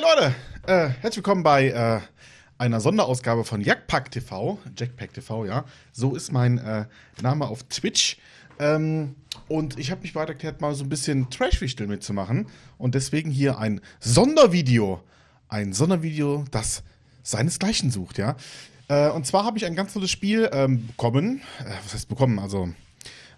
Leute, äh, herzlich willkommen bei äh, einer Sonderausgabe von Jackpack TV, Jackpack TV, ja. So ist mein äh, Name auf Twitch. Ähm, und ich habe mich bereit erklärt, mal so ein bisschen Trash-Wichtel mitzumachen. Und deswegen hier ein Sondervideo. Ein Sondervideo, das seinesgleichen sucht, ja. Äh, und zwar habe ich ein ganz tolles Spiel ähm, bekommen. Äh, was heißt bekommen? Also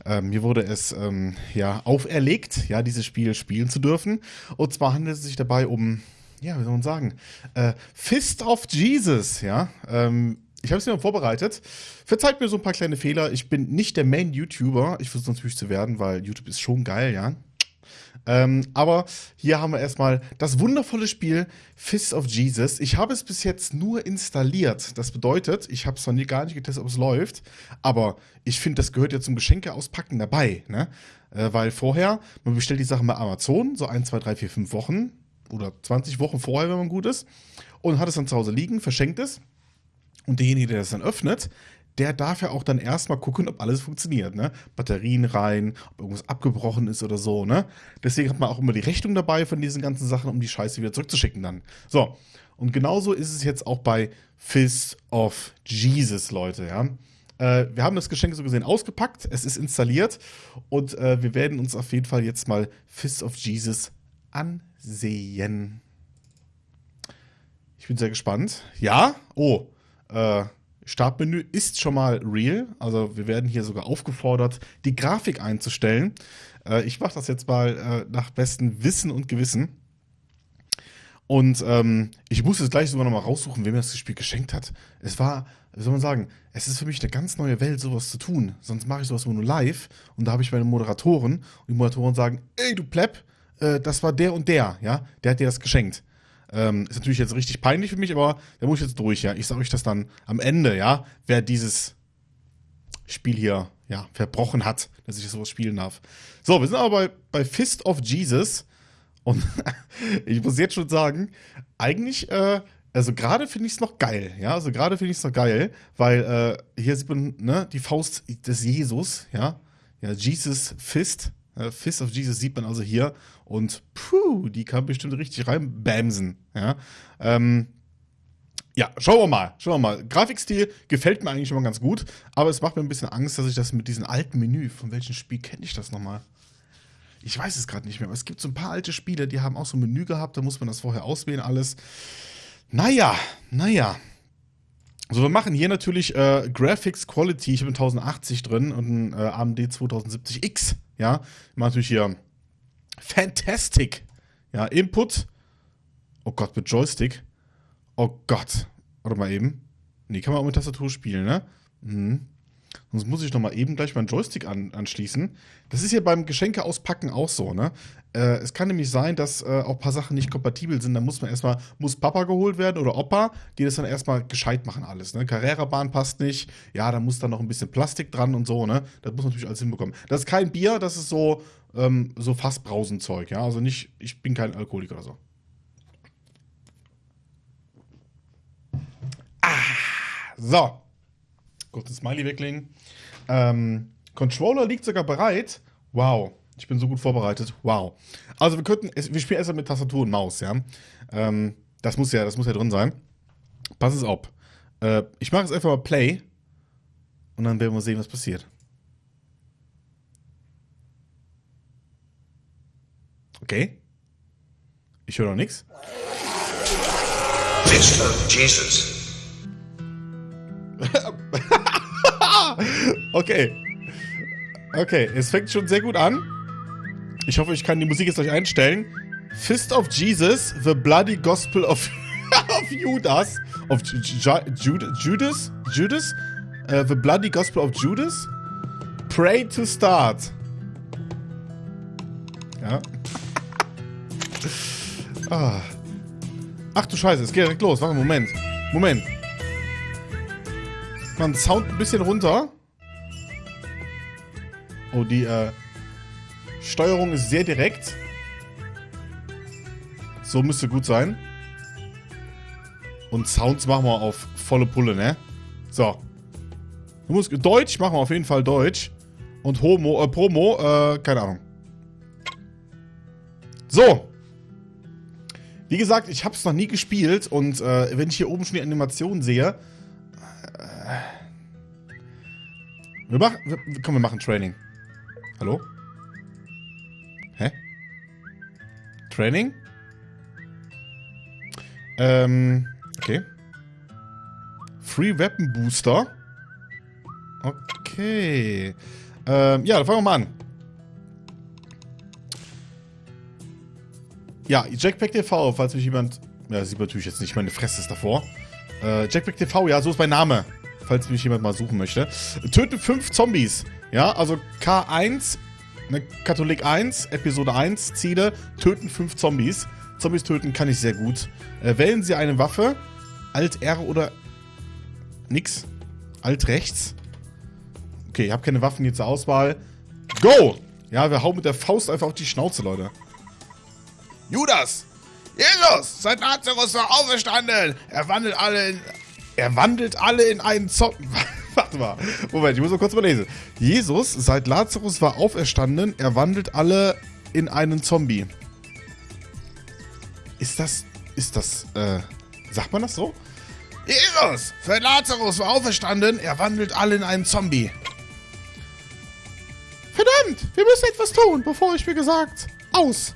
ähm, mir wurde es ähm, ja auferlegt, ja, dieses Spiel spielen zu dürfen. Und zwar handelt es sich dabei um, ja, wie soll man sagen, äh, Fist of Jesus, ja. Ähm, ich habe es mir vorbereitet. Verzeiht mir so ein paar kleine Fehler. Ich bin nicht der Main-YouTuber. Ich versuche natürlich zu werden, weil YouTube ist schon geil, ja. Ähm, aber hier haben wir erstmal das wundervolle Spiel Fist of Jesus. Ich habe es bis jetzt nur installiert. Das bedeutet, ich habe es noch nie gar nicht getestet, ob es läuft. Aber ich finde, das gehört ja zum Geschenke auspacken dabei. Ne? Äh, weil vorher, man bestellt die Sachen bei Amazon, so 1, 2, 3, 4, 5 Wochen oder 20 Wochen vorher, wenn man gut ist. Und hat es dann zu Hause liegen, verschenkt es. Und derjenige, der das dann öffnet, der darf ja auch dann erstmal gucken, ob alles funktioniert, ne? Batterien rein, ob irgendwas abgebrochen ist oder so, ne? Deswegen hat man auch immer die Rechnung dabei von diesen ganzen Sachen, um die Scheiße wieder zurückzuschicken dann. So. Und genauso ist es jetzt auch bei Fist of Jesus, Leute, ja? Äh, wir haben das Geschenk so gesehen ausgepackt, es ist installiert und äh, wir werden uns auf jeden Fall jetzt mal Fist of Jesus ansehen. Ich bin sehr gespannt. Ja? Oh. Äh, Startmenü ist schon mal real. Also wir werden hier sogar aufgefordert, die Grafik einzustellen. Äh, ich mache das jetzt mal äh, nach bestem Wissen und Gewissen. Und ähm, ich muss jetzt gleich sogar noch mal raussuchen, wem mir das Spiel geschenkt hat. Es war, wie soll man sagen, es ist für mich eine ganz neue Welt, sowas zu tun. Sonst mache ich sowas nur live und da habe ich meine Moderatoren und die Moderatoren sagen, ey du Plepp, äh, das war der und der, ja, der hat dir das geschenkt. Ähm, ist natürlich jetzt richtig peinlich für mich, aber da muss ich jetzt durch, ja. Ich sage euch das dann am Ende, ja, wer dieses Spiel hier, ja, verbrochen hat, dass ich sowas spielen darf. So, wir sind aber bei, bei Fist of Jesus und ich muss jetzt schon sagen, eigentlich, äh, also gerade finde ich es noch geil, ja, also gerade finde ich es noch geil, weil äh, hier sieht man, ne, die Faust des Jesus, ja, ja, Jesus Fist, Fist of Jesus sieht man also hier und puh, die kann bestimmt richtig reinbämsen. Ja, ähm, ja, schauen wir mal, schauen wir mal. Grafikstil gefällt mir eigentlich immer ganz gut, aber es macht mir ein bisschen Angst, dass ich das mit diesem alten Menü, von welchem Spiel kenne ich das nochmal? Ich weiß es gerade nicht mehr, aber es gibt so ein paar alte Spiele, die haben auch so ein Menü gehabt, da muss man das vorher auswählen, alles. Naja, naja. So, wir machen hier natürlich äh, Graphics Quality, ich habe 1080 drin und ein äh, AMD 2070X, ja. Ich mache natürlich hier Fantastic. Ja, Input. Oh Gott, mit Joystick. Oh Gott. Warte mal eben. Nee, kann man auch mit Tastatur spielen, ne? Mhm. Sonst muss ich noch mal eben gleich meinen Joystick an, anschließen. Das ist hier beim Geschenke auspacken auch so, ne? Äh, es kann nämlich sein, dass äh, auch ein paar Sachen nicht kompatibel sind. Da muss man erstmal, muss Papa geholt werden oder Opa, die das dann erstmal gescheit machen alles, ne? Carrera-Bahn passt nicht. Ja, da muss dann noch ein bisschen Plastik dran und so, ne? Das muss man natürlich alles hinbekommen. Das ist kein Bier, das ist so, ähm, so Fassbrausenzeug, ja? Also nicht, ich bin kein Alkoholiker oder so. Ah, so. Kurzes Smiley weglegen. Ähm, Controller liegt sogar bereit. Wow. Ich bin so gut vorbereitet. Wow. Also wir könnten, wir spielen erstmal mit Tastatur und Maus, ja. Ähm, das muss ja, das muss ja drin sein. Pass es auf. Äh, ich mache jetzt einfach mal Play und dann werden wir sehen, was passiert. Okay. Ich höre noch nichts. Of Jesus. okay. Okay, es fängt schon sehr gut an. Ich hoffe, ich kann die Musik jetzt gleich einstellen. Fist of Jesus, The Bloody Gospel of, of Judas. Of Ju Ju Judas? Judas? Uh, the Bloody Gospel of Judas? Pray to start. Ja. Ah. Ach du Scheiße, es geht direkt los. Warte, Moment. Moment. Man Sound ein bisschen runter. Oh, die äh, Steuerung ist sehr direkt. So müsste gut sein. Und Sounds machen wir auf volle Pulle, ne? So. Du musst, Deutsch machen wir auf jeden Fall Deutsch. Und Homo, äh, Promo, äh, keine Ahnung. So. Wie gesagt, ich habe es noch nie gespielt und äh, wenn ich hier oben schon die Animation sehe. Äh, wir machen. Komm, wir machen Training. Hallo? Hä? Training? Ähm, okay. Free Weapon Booster. Okay. Ähm, ja, dann fangen wir mal an. Ja, Jackpack TV, falls mich jemand... Ja, sieht man natürlich jetzt nicht, meine Fresse ist davor. Äh, Jackpack TV, ja, so ist mein Name. Falls mich jemand mal suchen möchte. Töten fünf Zombies. Ja, also K1, ne, Katholik 1, Episode 1, Ziele, töten fünf Zombies. Zombies töten kann ich sehr gut. Äh, wählen Sie eine Waffe. Alt R oder nix. Alt rechts. Okay, ich habe keine Waffen hier zur Auswahl. Go! Ja, wir hauen mit der Faust einfach auf die Schnauze, Leute. Judas! Jesus! Seit Lazarus war auferstanden! Er wandelt alle in... Er wandelt alle in einen Zombie... Warte mal. Moment, ich muss mal kurz mal lesen. Jesus, seit Lazarus war auferstanden, er wandelt alle in einen Zombie. Ist das... Ist das... Äh... Sagt man das so? Jesus! Seit Lazarus war auferstanden, er wandelt alle in einen Zombie. Verdammt! Wir müssen etwas tun, bevor ich mir gesagt... Aus!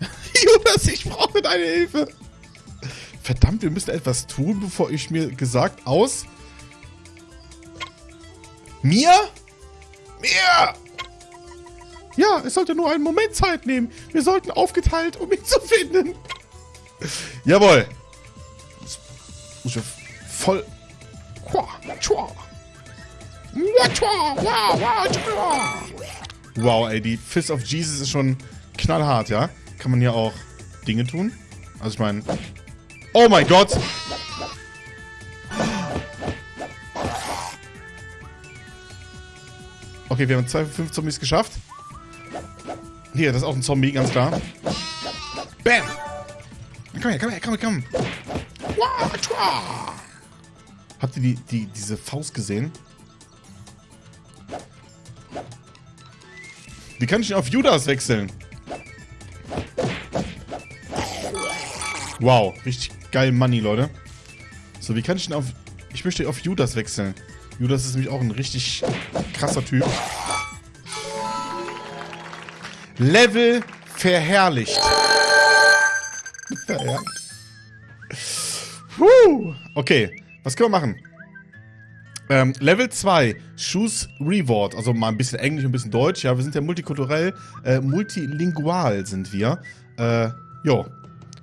Jonas, ich brauche deine Hilfe. Verdammt, wir müssen etwas tun, bevor ich mir gesagt aus. Mir? Mir! Ja, es sollte nur einen Moment Zeit nehmen. Wir sollten aufgeteilt, um ihn zu finden. Jawohl. muss ich voll... Wow, ey, die Fist of Jesus ist schon knallhart, ja? Kann man hier auch Dinge tun? Also ich meine... Oh mein Gott! Okay, wir haben zwei fünf Zombies geschafft. Hier, das ist auch ein Zombie, ganz klar. Bam! Komm her, komm her, komm her, komm. Habt ihr die, die, diese Faust gesehen? Wie kann ich denn auf Judas wechseln? Wow, richtig geil Money, Leute. So, wie kann ich denn auf... Ich möchte auf Judas wechseln. Judas ist nämlich auch ein richtig krasser Typ. Level verherrlicht. verherrlicht. Puh. Okay, was können wir machen? Ähm, Level 2, Choose Reward. Also mal ein bisschen Englisch, ein bisschen Deutsch. Ja, wir sind ja multikulturell, äh, multilingual sind wir. Äh, jo.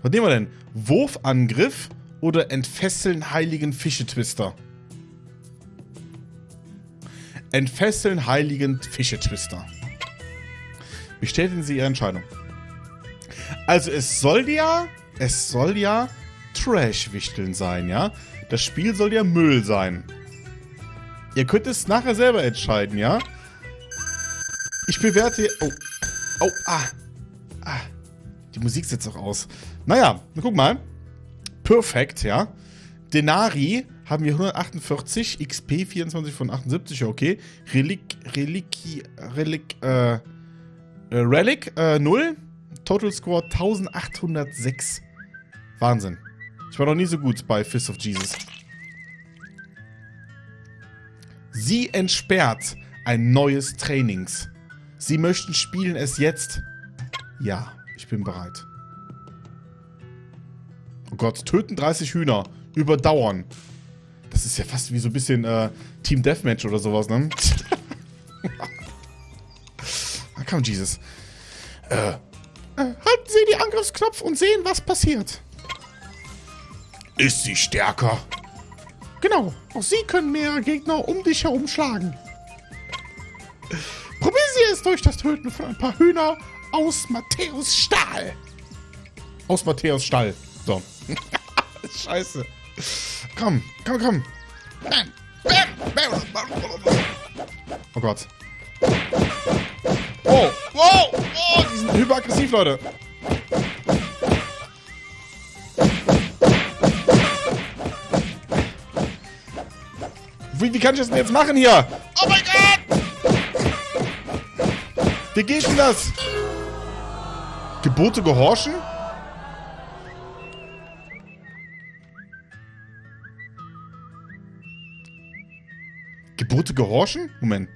Was nehmen wir denn? Wurfangriff oder Entfesseln heiligen Fischetwister? Entfesseln heiligen Fischetwister. Bestätigen Sie Ihre Entscheidung. Also es soll ja, es soll ja Trash-Wichteln sein, ja? Das Spiel soll ja Müll sein. Ihr könnt es nachher selber entscheiden, ja? Ich bewerte... Oh. Oh, ah. Ah. Die Musik setzt auch aus. Naja, guck mal. Perfekt, ja. Denari haben wir 148, XP 24 von 78, okay. Relik, Reliki, Relik, äh, äh, Relic, äh, 0. Total Score 1806. Wahnsinn. Ich war noch nie so gut bei Fist of Jesus. Sie entsperrt ein neues Trainings. Sie möchten spielen es jetzt? Ja, ich bin bereit. Oh Gott, töten 30 Hühner. Überdauern. Das ist ja fast wie so ein bisschen äh, Team Deathmatch oder sowas, ne? ah, komm, Jesus. Äh, äh, halten Sie die Angriffsknopf und sehen, was passiert. Ist sie stärker? Genau, auch Sie können mehrere Gegner um dich herum schlagen. Probieren Sie es durch das Töten von ein paar Hühner aus Matthäus Stahl. Aus Matthäus Stall. So. Scheiße. Komm, komm, komm. Oh Gott. Oh, wow, oh, die sind hyperaggressiv, Leute. Wie, wie kann ich das denn jetzt machen hier? Oh mein Gott! Wie geht denn das? Gebote gehorchen? Gurte gehorchen? Moment.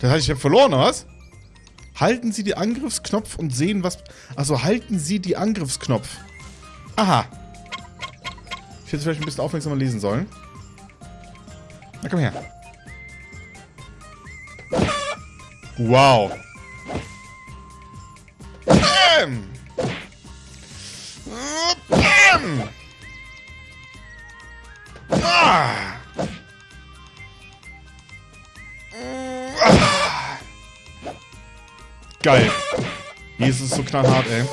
Das heißt, ich habe verloren, oder was? Halten Sie die Angriffsknopf und sehen, was... Also halten Sie die Angriffsknopf. Aha. Ich hätte vielleicht ein bisschen aufmerksamer lesen sollen. Na, komm her. Wow. Bam! Bam! Geil. Jesus ist so knallhart, ey.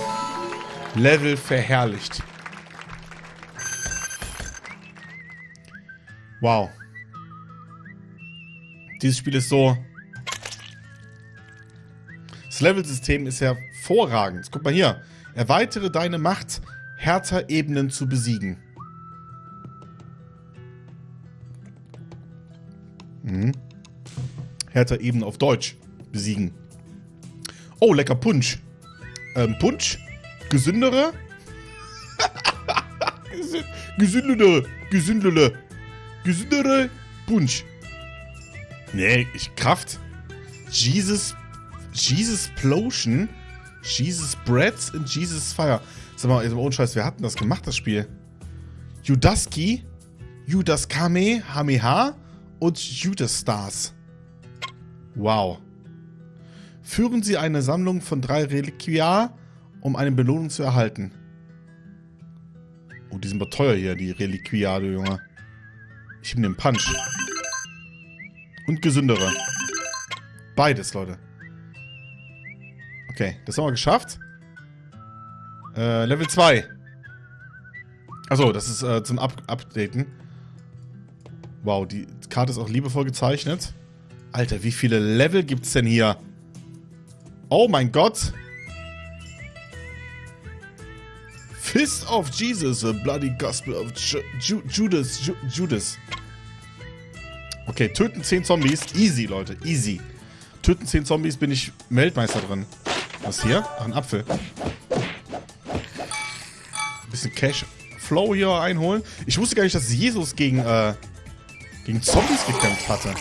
Level verherrlicht. Wow. Dieses Spiel ist so... Das Levelsystem ist hervorragend. Guck mal hier. Erweitere deine Macht, härter Ebenen zu besiegen. Mhm. Härter Ebenen auf Deutsch besiegen. Oh, lecker Punsch. Ähm, Punsch? Gesündere? Gesündere. Gesündere. Gesündere Punsch. Nee, ich Kraft. Jesus. Jesus Plotion. Jesus Breads und Jesus Fire. Sag mal, ohne Scheiß, wer hat denn das gemacht, das Spiel? Judaski, Judas Kame, Hameha und Judas Stars. Wow. Führen Sie eine Sammlung von drei Reliquia, um eine Belohnung zu erhalten. Oh, die sind aber teuer hier, die Reliquia, du Junge. Ich nehme den Punch. Und gesündere. Beides, Leute. Okay, das haben wir geschafft. Äh, Level 2. Achso, das ist äh, zum Up Updaten. Wow, die Karte ist auch liebevoll gezeichnet. Alter, wie viele Level gibt's denn hier? Oh mein Gott. Fist of Jesus, a bloody gospel of Ju Judas. Ju Judas. Okay, töten 10 Zombies. Easy, Leute. Easy. Töten 10 Zombies bin ich Weltmeister drin. Was hier? Ach, ein Apfel. Ein bisschen Cash Flow hier einholen. Ich wusste gar nicht, dass Jesus gegen, äh, gegen Zombies gekämpft hatte.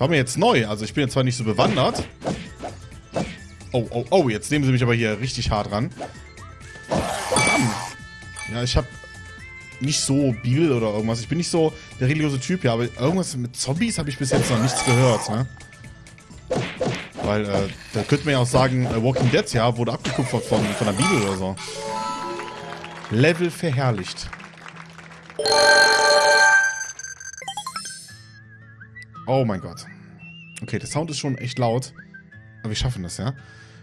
War mir jetzt neu. Also ich bin jetzt zwar nicht so bewandert. Oh, oh, oh. Jetzt nehmen sie mich aber hier richtig hart ran. Ja, ich habe nicht so Bibel oder irgendwas. Ich bin nicht so der religiöse Typ, ja. Aber irgendwas mit Zombies habe ich bis jetzt noch nichts gehört, ne? Weil, äh, da könnte man ja auch sagen, äh, Walking Dead, ja, wurde abgekupfert von, von der Bibel oder so. Level verherrlicht. Oh mein Gott. Okay, der Sound ist schon echt laut. Aber wir schaffen das, ja?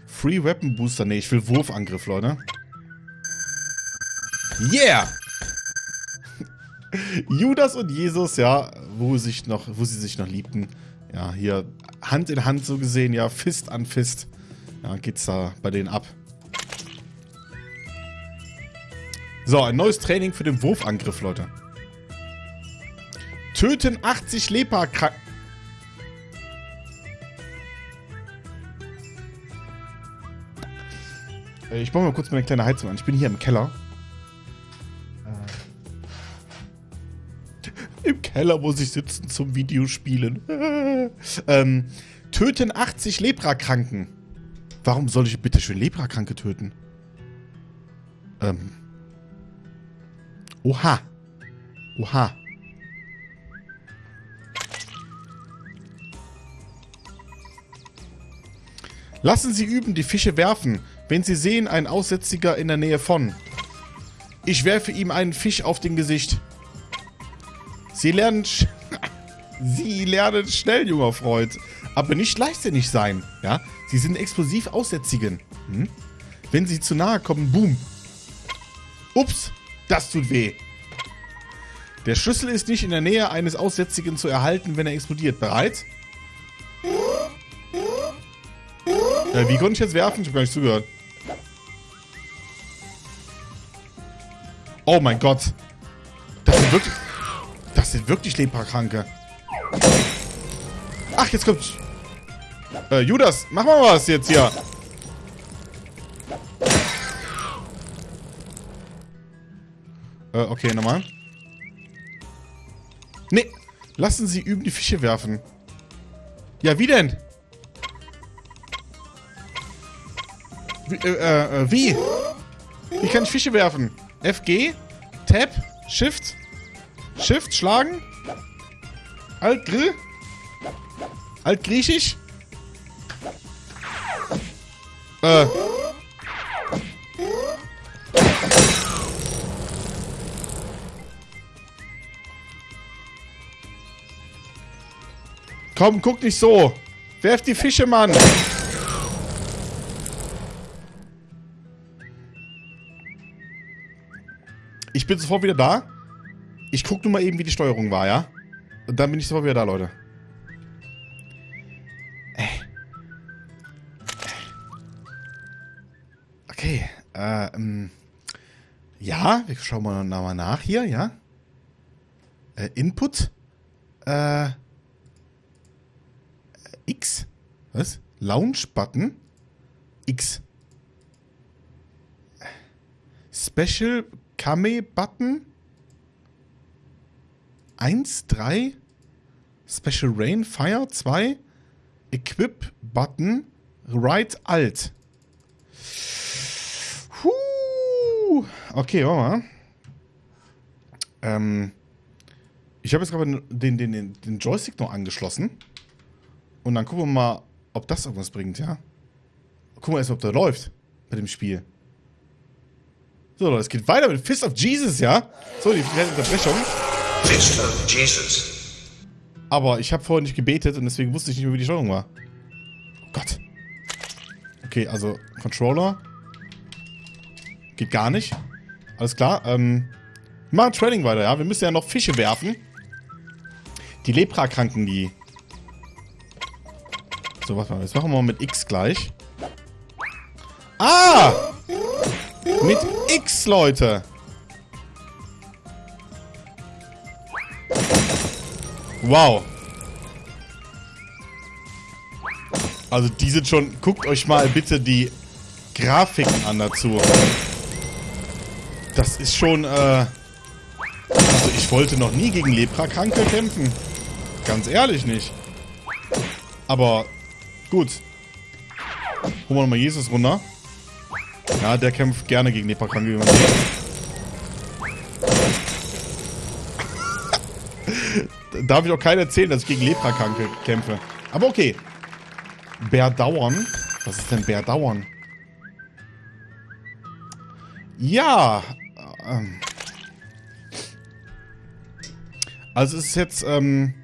Free Weapon Booster. Nee, ich will Wurfangriff, Leute. Yeah! Judas und Jesus, ja, wo, sich noch, wo sie sich noch liebten. Ja, hier Hand in Hand so gesehen, ja, Fist an Fist. Ja, geht's da bei denen ab. So, ein neues Training für den Wurfangriff, Leute. Töten 80 Leprakranken. Ich baue mal kurz meine kleine Heizung an. Ich bin hier im Keller. Äh. Im Keller muss ich sitzen zum Videospielen. ähm, töten 80 Leprakranken. Warum soll ich bitte schön Leprakranke töten? Ähm. Oha. Oha. Lassen Sie üben, die Fische werfen. Wenn Sie sehen, ein Aussätziger in der Nähe von. Ich werfe ihm einen Fisch auf den Gesicht. Sie lernen... Sie lernen schnell, junger Freund. Aber nicht leichtsinnig sein, ja? Sie sind explosiv Aussätzigen. Hm? Wenn sie zu nahe kommen, boom. Ups, das tut weh. Der Schlüssel ist nicht in der Nähe eines Aussätzigen zu erhalten, wenn er explodiert. Bereit? Äh, wie konnte ich jetzt werfen? Ich habe gar nicht zugehört. Oh mein Gott. Das sind wirklich... Das sind wirklich Leprakranke. Ach, jetzt kommt... Äh, Judas, mach mal was jetzt hier. Äh, okay, nochmal. Nee, lassen Sie üben die Fische werfen. Ja, wie denn? Wie, äh, äh, wie? Wie kann ich Fische werfen? FG? Tab? Shift? Shift? Schlagen? Alt Grill? Alt Griechisch? Äh. Komm, guck nicht so. Werf die Fische, Mann. Ich bin sofort wieder da. Ich guck nur mal eben, wie die Steuerung war, ja? Und dann bin ich sofort wieder da, Leute. Okay, äh, ähm, ja, wir schauen mal nochmal nach hier, ja? Äh, Input, äh, X, was? Launch-Button, X. Special Kame-Button, 1, 3, Special Rain, Fire, 2, Equip-Button, Right Alt. Huh. Okay, warte mal. Ähm, ich habe jetzt gerade den, den, den, den Joystick noch angeschlossen. Und dann gucken wir mal, ob das irgendwas bringt, ja? Gucken wir erst mal, ob der läuft bei dem Spiel. So, Leute, es geht weiter mit Fist of Jesus, ja? So, die kleine Unterbrechung. Fist of Jesus. Aber ich habe vorher nicht gebetet und deswegen wusste ich nicht, wie die Steuerung war. Oh Gott. Okay, also Controller. Geht gar nicht. Alles klar. Ähm, wir machen Training weiter, ja? Wir müssen ja noch Fische werfen. Die Leprakranken, die... So, warte mal. Das machen wir mal mit X gleich. Ah! Mit X, Leute. Wow. Also die sind schon... Guckt euch mal bitte die Grafiken an dazu. Das ist schon, äh... Also ich wollte noch nie gegen Leprakranke kämpfen. Ganz ehrlich nicht. Aber gut. Holen wir nochmal Jesus runter. Ja, der kämpft gerne gegen Leprakranke. Darf ich auch keiner erzählen, dass ich gegen Leprakranke kämpfe. Aber okay. Bärdauern. Was ist denn Bärdauern? Ja. Ähm. Also es ist jetzt, ähm,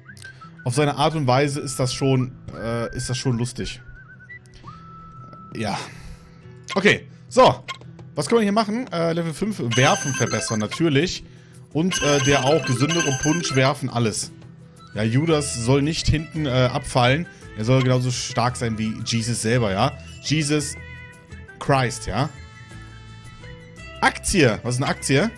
auf seine Art und Weise ist das schon, äh, ist das schon lustig. Ja. Okay. So. Was können wir hier machen? Äh, Level 5 Werfen verbessern, natürlich. Und äh, der auch gesündere Punch werfen, alles. Ja, Judas soll nicht hinten äh, abfallen. Er soll genauso stark sein wie Jesus selber, ja. Jesus Christ, ja. Aktie. Was ist eine Aktie?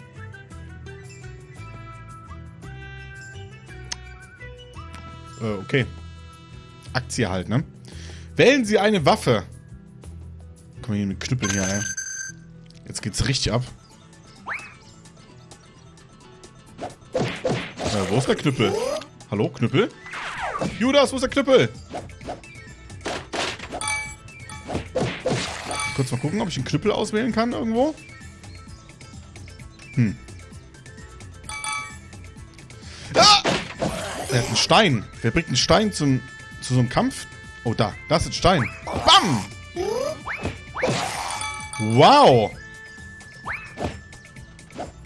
Äh, okay. Aktie halt, ne? Wählen Sie eine Waffe. Komm hier mit Knüppeln hier, ey. Jetzt geht's richtig ab. Äh, wo ist der Knüppel? Hallo, Knüppel? Judas, wo ist der Knüppel? Kurz mal gucken, ob ich einen Knüppel auswählen kann irgendwo. Hm. Ah! Er hat einen Stein. Wer bringt einen Stein zum, zu so einem Kampf? Oh, da. Da ist ein Stein. Bam! Wow!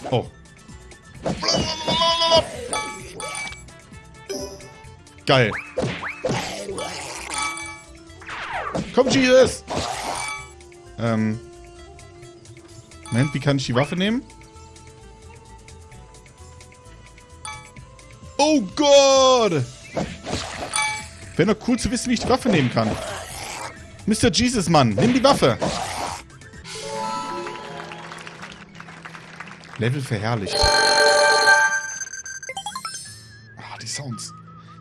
Oh. Geil. Komm, Jesus! Ähm. Moment, wie kann ich die Waffe nehmen? Oh Gott! Wäre doch cool zu wissen, wie ich die Waffe nehmen kann. Mr. Jesus, Mann, nimm die Waffe. Level verherrlicht. Ah, die Sounds.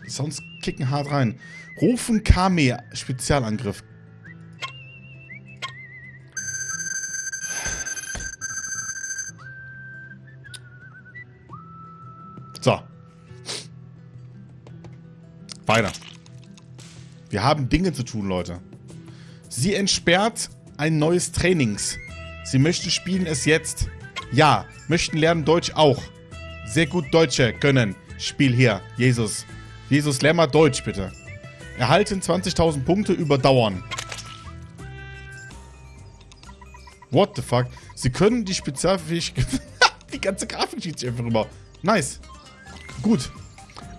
Die Sounds kicken hart rein. Rufen Kame Spezialangriff. So. Weiter. Wir haben Dinge zu tun, Leute. Sie entsperrt ein neues Trainings. Sie möchten spielen es jetzt. Ja, möchten lernen Deutsch auch. Sehr gut Deutsche können. Spiel hier. Jesus. Jesus, lern mal Deutsch, bitte. Erhalten 20.000 Punkte überdauern. What the fuck? Sie können die Spezialfähigkeit... die ganze Grafik schießt sich einfach rüber. Nice. Gut.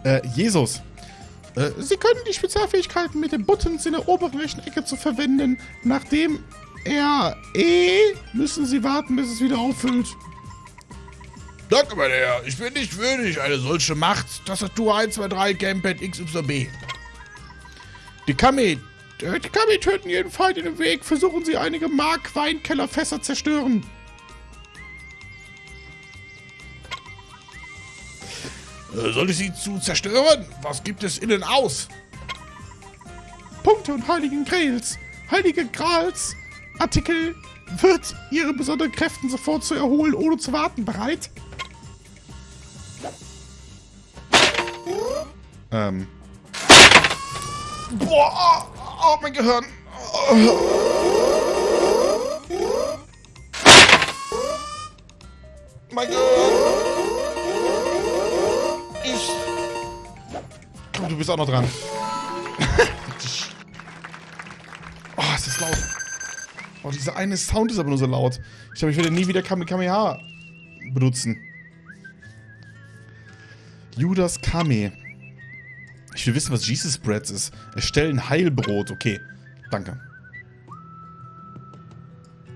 Äh, Jesus. Äh, Sie können die Spezialfähigkeiten mit den Buttons in der oberen rechten Ecke zu verwenden. Nachdem er E müssen Sie warten, bis es wieder auffüllt. Danke, mein Herr. Ich bin nicht würdig eine solche Macht. Tastatur 1, 2, 3, Gamepad XYB. Die Kami, äh, die Kami töten jeden Feind in dem Weg. Versuchen Sie einige Mark-Weinkellerfässer zerstören. Äh, soll ich sie zu zerstören? Was gibt es innen aus? Punkte und Heiligen Grails. Heilige Grals. Artikel wird Ihre besonderen Kräften sofort zu erholen, ohne zu warten. Bereit? Ähm. Boah, oh, mein Gehirn. Mein Gehirn. Ich. Komm, du bist auch noch dran. oh, ist das laut. Oh, dieser eine Sound ist aber nur so laut. Ich glaube, ich werde nie wieder Kamehameha benutzen. Judas Kame. Ich will wissen, was Jesus Breads ist. Erstellen Heilbrot. Okay, danke.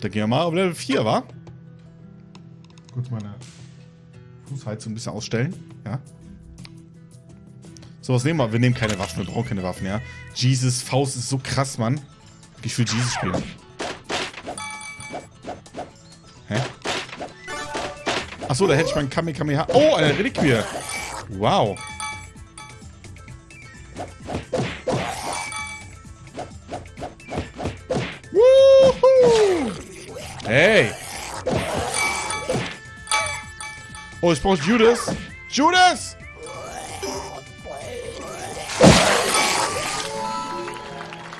Dann gehen wir mal auf Level 4, wa? Kurz meine Fußheizung ein bisschen ausstellen. Ja. So, was nehmen wir? Wir nehmen keine Waffen. Wir brauchen keine Waffen, ja. Jesus Faust ist so krass, Mann. Ich will Jesus spielen. Hä? Achso, da hätte ich meinen Kamehameha. Oh, eine Reliquie. Wow. Woohoo! Hey! Oh, ich brauche Judas. Judas!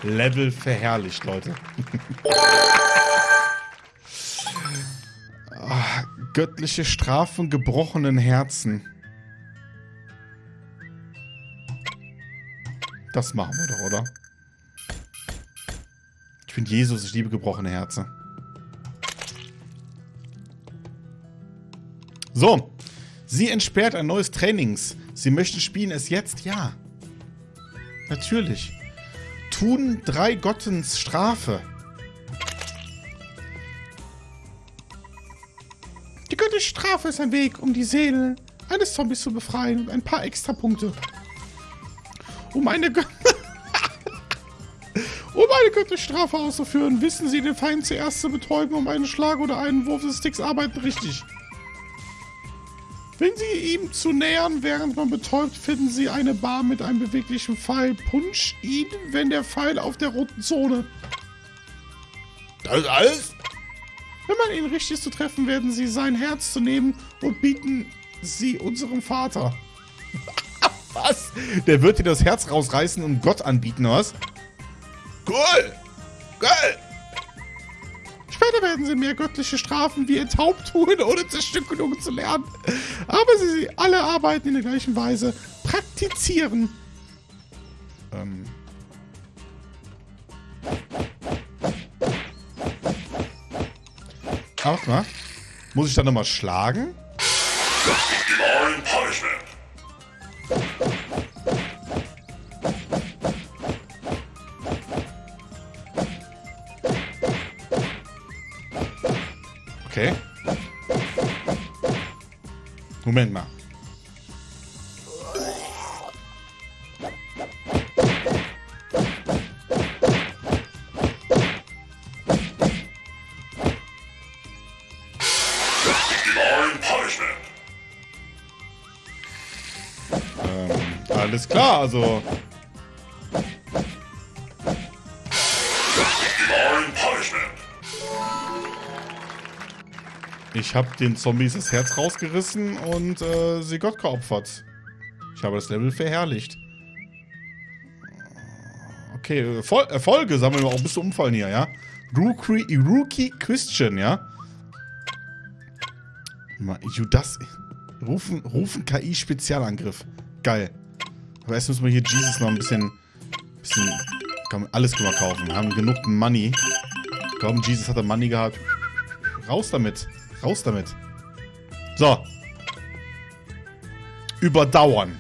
Level verherrlicht, Leute. göttliche Strafen gebrochenen Herzen. Das machen wir doch, oder? Ich bin Jesus, ich liebe gebrochene Herzen. So. Sie entsperrt ein neues Trainings. Sie möchten spielen es jetzt? Ja. Natürlich. Tun drei Gottens Strafe. Strafe ist ein Weg, um die Seele eines Zombies zu befreien und ein paar extra Punkte. Um eine, um eine göttliche Strafe auszuführen, wissen Sie den Feind zuerst zu betäuben, um einen Schlag oder einen Wurf des Sticks arbeiten richtig. Wenn Sie ihm zu nähern, während man betäubt, finden Sie eine Bar mit einem beweglichen Pfeil. Punch ihn, wenn der Pfeil auf der roten Zone. Das ist alles? Wenn man ihn richtig zu treffen, werden Sie sein Herz zu nehmen und bieten Sie unserem Vater. was? Der wird dir das Herz rausreißen und Gott anbieten, was? Cool. Geil. Später werden sie mehr göttliche Strafen wie enthaupt tun, ohne Zerstückelung zu lernen. Aber sie alle arbeiten in der gleichen Weise. Praktizieren. Ähm. Ach, mal. Muss ich dann nochmal schlagen? Okay. Moment mal. Also. Ich habe den Zombies das Herz rausgerissen und äh, sie Gott geopfert. Ich habe das Level verherrlicht. Okay, Erfol Erfolge sammeln wir auch bis zum Umfallen hier, ja? Rookie, Rookie Christian, ja? Judas. Rufen, rufen KI-Spezialangriff. Geil. Aber erst müssen wir hier Jesus noch ein bisschen. bisschen komm, alles können wir kaufen. Wir haben genug Money. Komm, Jesus hat er Money gehabt. Raus damit. Raus damit. So. Überdauern.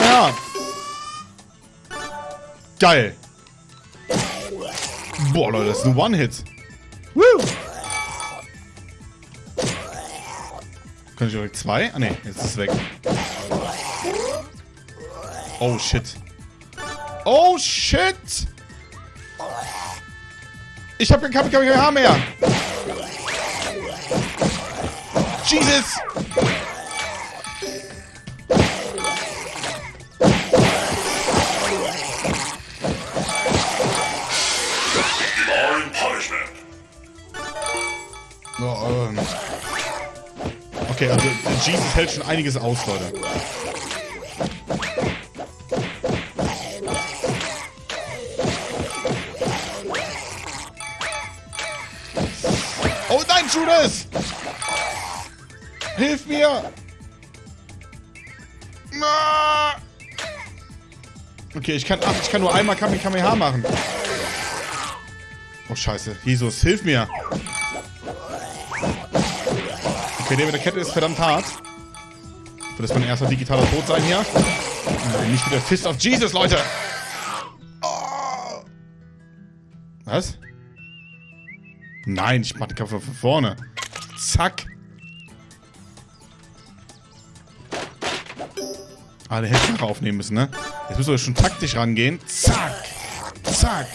Her. Geil. Boah, Leute, das ist ein One-Hit. Kann ich direkt zwei? Ah, ne, jetzt ist es weg. Oh, shit. Oh, shit! Ich hab kein Kamehameha mehr! Jesus! Oh, ähm. Okay, also Jesus hält schon einiges aus, Leute. Oh nein, Judas! Hilf mir! Okay, ich kann, ach, ich kann nur einmal Kamehameha machen. Oh, scheiße. Jesus, hilf mir! Okay, der mit der Kette ist verdammt hart. Wird das mein erster digitaler Tod sein hier? Nein, nicht wieder Fist of Jesus, Leute! Oh. Was? Nein, ich mach den Kampf von vorne. Zack. Ah, der hätte ich nachher aufnehmen müssen, ne? Jetzt müssen wir schon taktisch rangehen. Zack. Zack.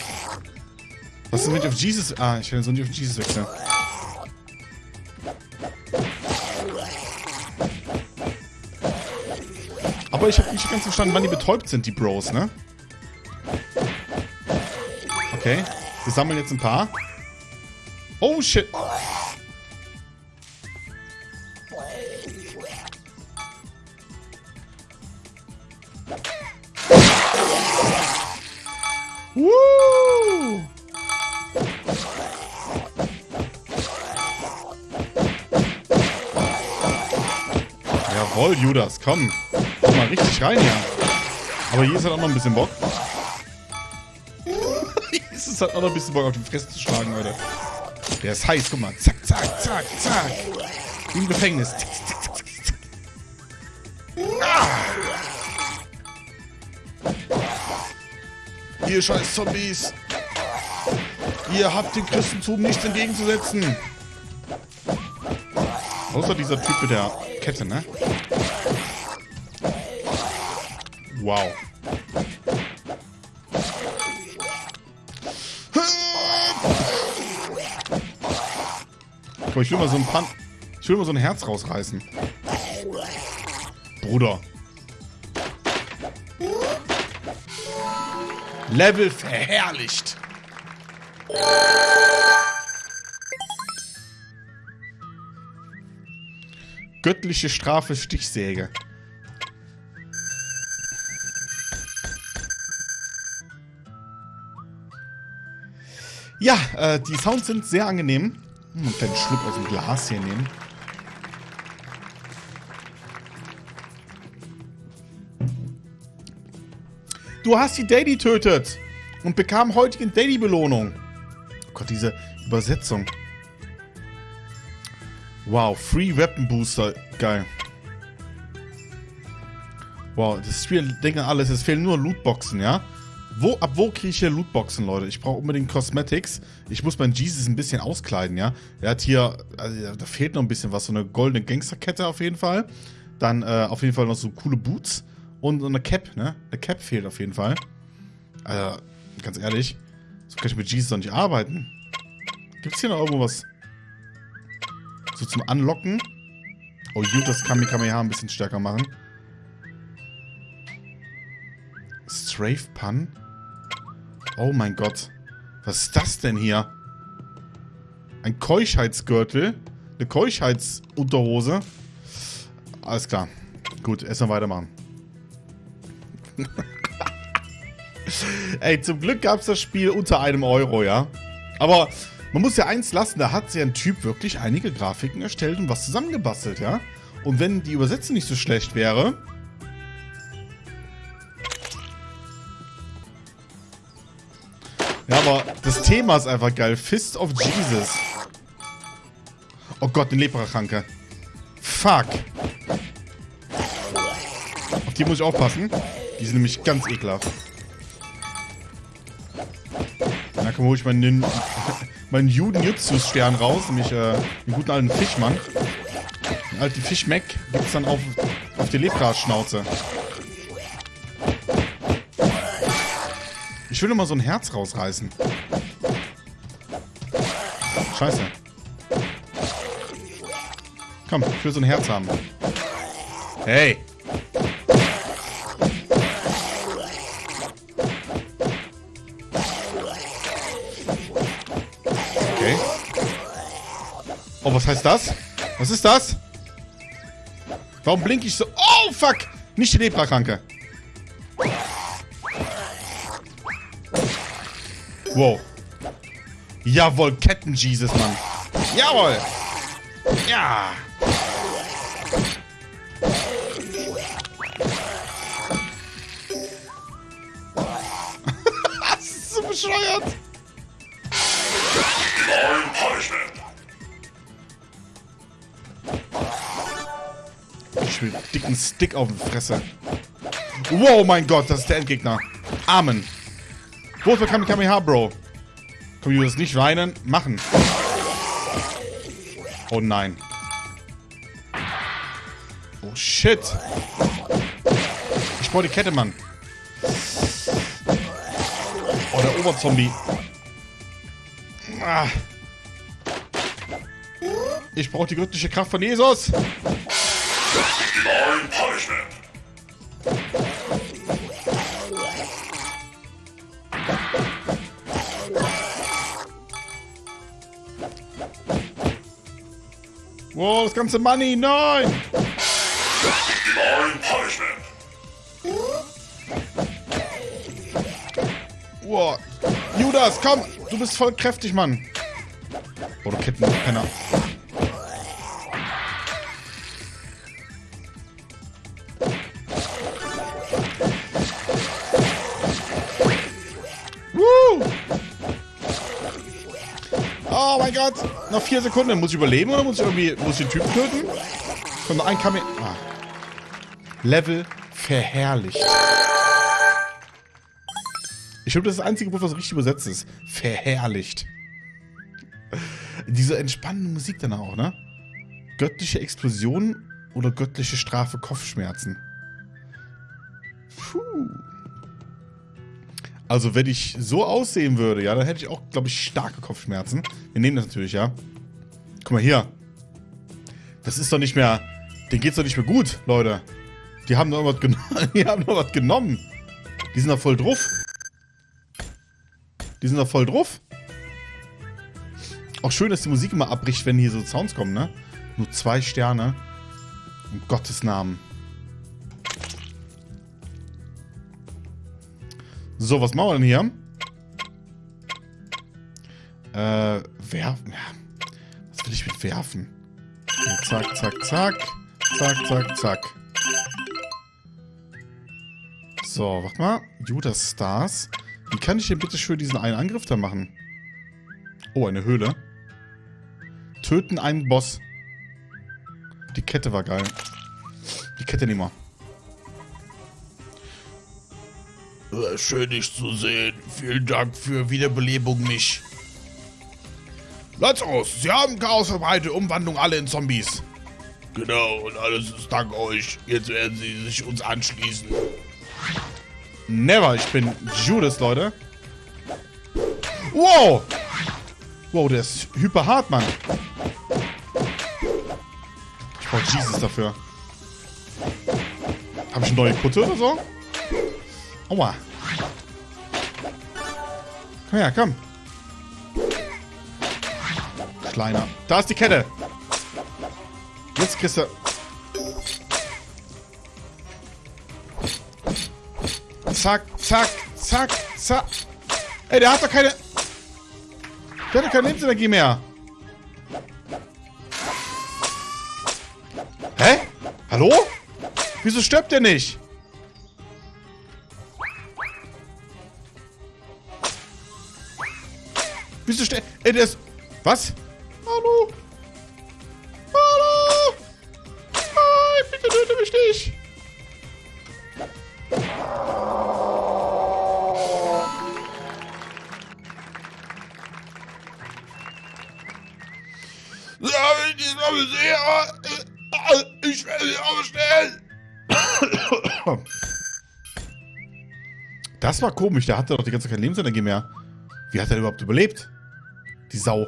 Was ist, wenn ich auf Jesus... Ah, ich will so nicht auf Jesus wechseln. Aber ich habe nicht ganz verstanden, wann die betäubt sind, die Bros, ne? Okay. Wir sammeln jetzt ein paar. Oh, shit. Woo! Jawohl, Judas, komm. Mal richtig rein hier. Aber Jesus hat auch noch ein bisschen Bock. Jesus hat auch noch ein bisschen Bock auf die Fresse zu schlagen, Leute. Der ist heiß, guck mal. Zack, zack, zack, zack. Im Gefängnis. Tick, tick, tick, tick, tick. Ah. Ihr scheiß Zombies. Ihr habt dem Christentum nichts entgegenzusetzen. Außer dieser Typ mit der Kette, ne? Wow. Komm, ich will mal so ein Pan... Ich will mal so ein Herz rausreißen. Bruder. Level verherrlicht. Göttliche Strafe Stichsäge. Ja, äh, die Sounds sind sehr angenehm. Hm, einen kleinen Schluck aus dem Glas hier nehmen. Du hast die Daily tötet und bekam heutige Daily-Belohnung. Oh Gott, diese Übersetzung. Wow, Free Weapon Booster. Geil. Wow, das Spiel denken alles, es fehlen nur Lootboxen, ja? Wo, ab wo kriege ich hier Lootboxen, Leute? Ich brauche unbedingt Cosmetics. Ich muss meinen Jesus ein bisschen auskleiden, ja? Er hat hier, also, da fehlt noch ein bisschen was. So eine goldene Gangsterkette auf jeden Fall. Dann äh, auf jeden Fall noch so coole Boots. Und so eine Cap, ne? Eine Cap fehlt auf jeden Fall. Also, ganz ehrlich, so kann ich mit Jesus doch nicht arbeiten. Gibt's hier noch irgendwo was? So zum Anlocken? Oh, Judas kann Kamehameha ein bisschen stärker machen. Strafe Pun? Oh mein Gott. Was ist das denn hier? Ein Keuschheitsgürtel? Eine Keuschheitsunterhose? Alles klar. Gut, erstmal weitermachen. Ey, zum Glück gab es das Spiel unter einem Euro, ja. Aber man muss ja eins lassen, da hat sich ein Typ wirklich einige Grafiken erstellt und was zusammengebastelt, ja. Und wenn die Übersetzung nicht so schlecht wäre... Thema ist einfach geil. Fist of Jesus. Oh Gott, eine Leprakranke. Fuck. Auf die muss ich aufpassen. Die sind nämlich ganz ekelhaft. Na komm, hol ich meinen, meinen Juden-Jutsus-Stern raus. Nämlich äh, den guten alten Fischmann. Den alten Fischmeck gibt's dann auf, auf die Lepra-Schnauze. Ich will mal so ein Herz rausreißen. Scheiße. Komm, ich will so ein Herz haben. Hey! Okay. Oh, was heißt das? Was ist das? Warum blinke ich so? Oh, fuck! Nicht die Leprakranke. Wow. Jawohl, Ketten-Jesus, Mann. Jawohl. Ja. das ist so bescheuert. Ich will dicken Stick auf die Fresse. Wow, mein Gott, das ist der Endgegner. Amen. Wo ist der Kamehameha, Bro? Das nicht weinen? Machen. Oh nein. Oh shit. Ich brauche die Kette, Mann. Oh, der Oberzombie. Ah. Ich brauche die göttliche Kraft von Jesus. Law Punishment. Wow, das ganze Money, nein! Law Punishment. Wow. Judas, komm! Du bist voll kräftig, Mann. Oh, du Kettenpenner. Woo! Oh mein Gott! Noch vier Sekunden. Muss ich überleben oder muss ich irgendwie muss ich den Typen töten? Kommt noch ein Kamel. Ah. Level verherrlicht. Ich glaube, das ist das einzige Wort, was richtig übersetzt ist. Verherrlicht. Diese entspannende Musik dann auch, ne? Göttliche Explosion oder göttliche Strafe Kopfschmerzen. Puh. Also, wenn ich so aussehen würde, ja, dann hätte ich auch, glaube ich, starke Kopfschmerzen. Wir nehmen das natürlich, ja. Guck mal hier. Das ist doch nicht mehr. Denen geht's doch nicht mehr gut, Leute. Die haben doch was genommen. Die haben doch was genommen. Die sind doch voll drauf. Die sind doch voll drauf. Auch schön, dass die Musik immer abbricht, wenn hier so Sounds kommen, ne? Nur zwei Sterne. Um Gottes Namen. So, was machen wir denn hier? Äh, werfen. Ja. Was will ich mit werfen? Zack, zack, zack. Zack, zack, zack. So, warte mal. Judas Stars. Wie kann ich denn bitte schön diesen einen Angriff da machen? Oh, eine Höhle. Töten einen Boss. Die Kette war geil. Die Kette nehmen wir. Schön, dich zu sehen. Vielen Dank für Wiederbelebung mich. Lazarus, Sie haben Chaos verbreitet, Umwandlung alle in Zombies. Genau, und alles ist dank euch. Jetzt werden Sie sich uns anschließen. Never, ich bin Judas, Leute. Wow! Wow, der ist hyper hart, Mann. Ich brauche Jesus dafür. Habe ich eine neue Kutte oder so? Aua. Komm her, komm. Kleiner. Da ist die Kette. Jetzt kriegst du... Zack, zack, zack, zack. Ey, der hat doch keine... Der hat doch keine Lebensenergie mehr. Hä? Hallo? Wieso stirbt der nicht? Der ist... Was? Hallo? Hallo? Nein, bitte töte mich nicht. Ja, wenn ich diesmal sehe, äh, ich werde sie aufstellen. Das war komisch, der hatte doch die ganze Zeit keine Lebensenergie mehr. Wie hat er überhaupt überlebt? Sau.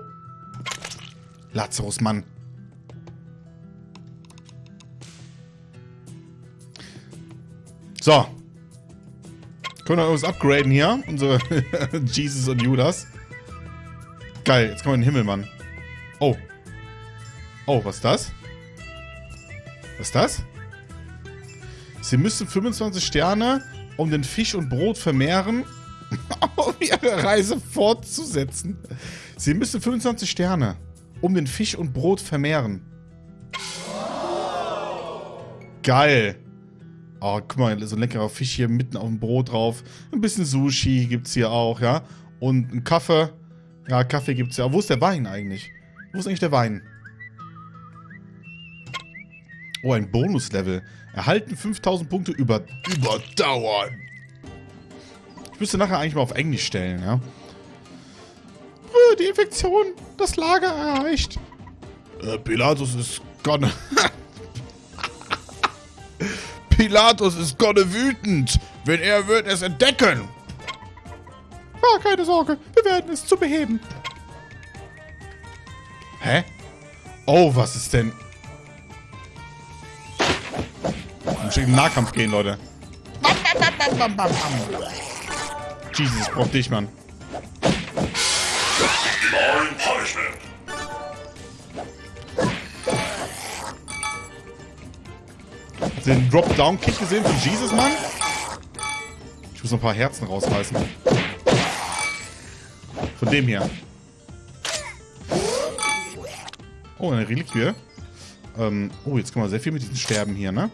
Lazarus, Mann. So. Können wir irgendwas upgraden hier? Unsere Jesus und Judas. Geil, jetzt kommen wir in den Himmel, Mann. Oh. Oh, was ist das? Was ist das? Sie müssen 25 Sterne, um den Fisch und Brot vermehren, um ihre Reise fortzusetzen. Sie müssen 25 Sterne, um den Fisch und Brot vermehren. Geil. Oh, guck mal, so ein leckerer Fisch hier mitten auf dem Brot drauf. Ein bisschen Sushi gibt's hier auch, ja. Und ein Kaffee. Ja, Kaffee gibt's ja. Wo ist der Wein eigentlich? Wo ist eigentlich der Wein? Oh, ein Bonuslevel. Erhalten 5000 Punkte über, überdauern. Ich müsste nachher eigentlich mal auf Englisch stellen, ja. Die Infektion, das Lager erreicht. Äh, Pilatus ist gonna... Pilatus ist gonna wütend, wenn er wird es entdecken. Ah, keine Sorge, wir werden es zu beheben. Hä? Oh, was ist denn? Wir müssen in den Nahkampf gehen, Leute. Jesus, ich brauch dich, Mann. Den Drop-Down-Kick gesehen von Jesus, Mann? Ich muss noch ein paar Herzen rausreißen. Von dem hier. Oh, eine Reliquie. Ähm, oh, jetzt kann man sehr viel mit diesen Sterben hier, ne?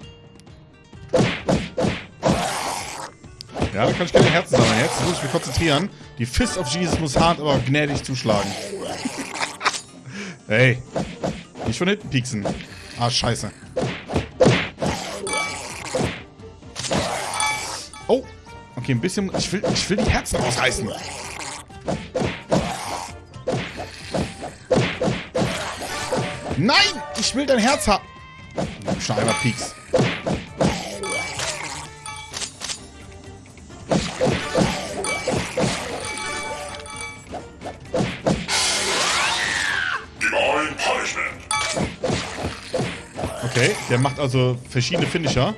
Ja, da kann ich keine Herzen sammeln. Jetzt muss ich mich konzentrieren. Die Fist of Jesus muss hart, aber gnädig zuschlagen. hey. Nicht von hinten pieksen. Ah, scheiße. Oh. Okay, ein bisschen... Ich will, ich will die Herzen rausreißen. Nein! Ich will dein Herz haben. Einmal Pieks. Okay, der macht also verschiedene Finisher.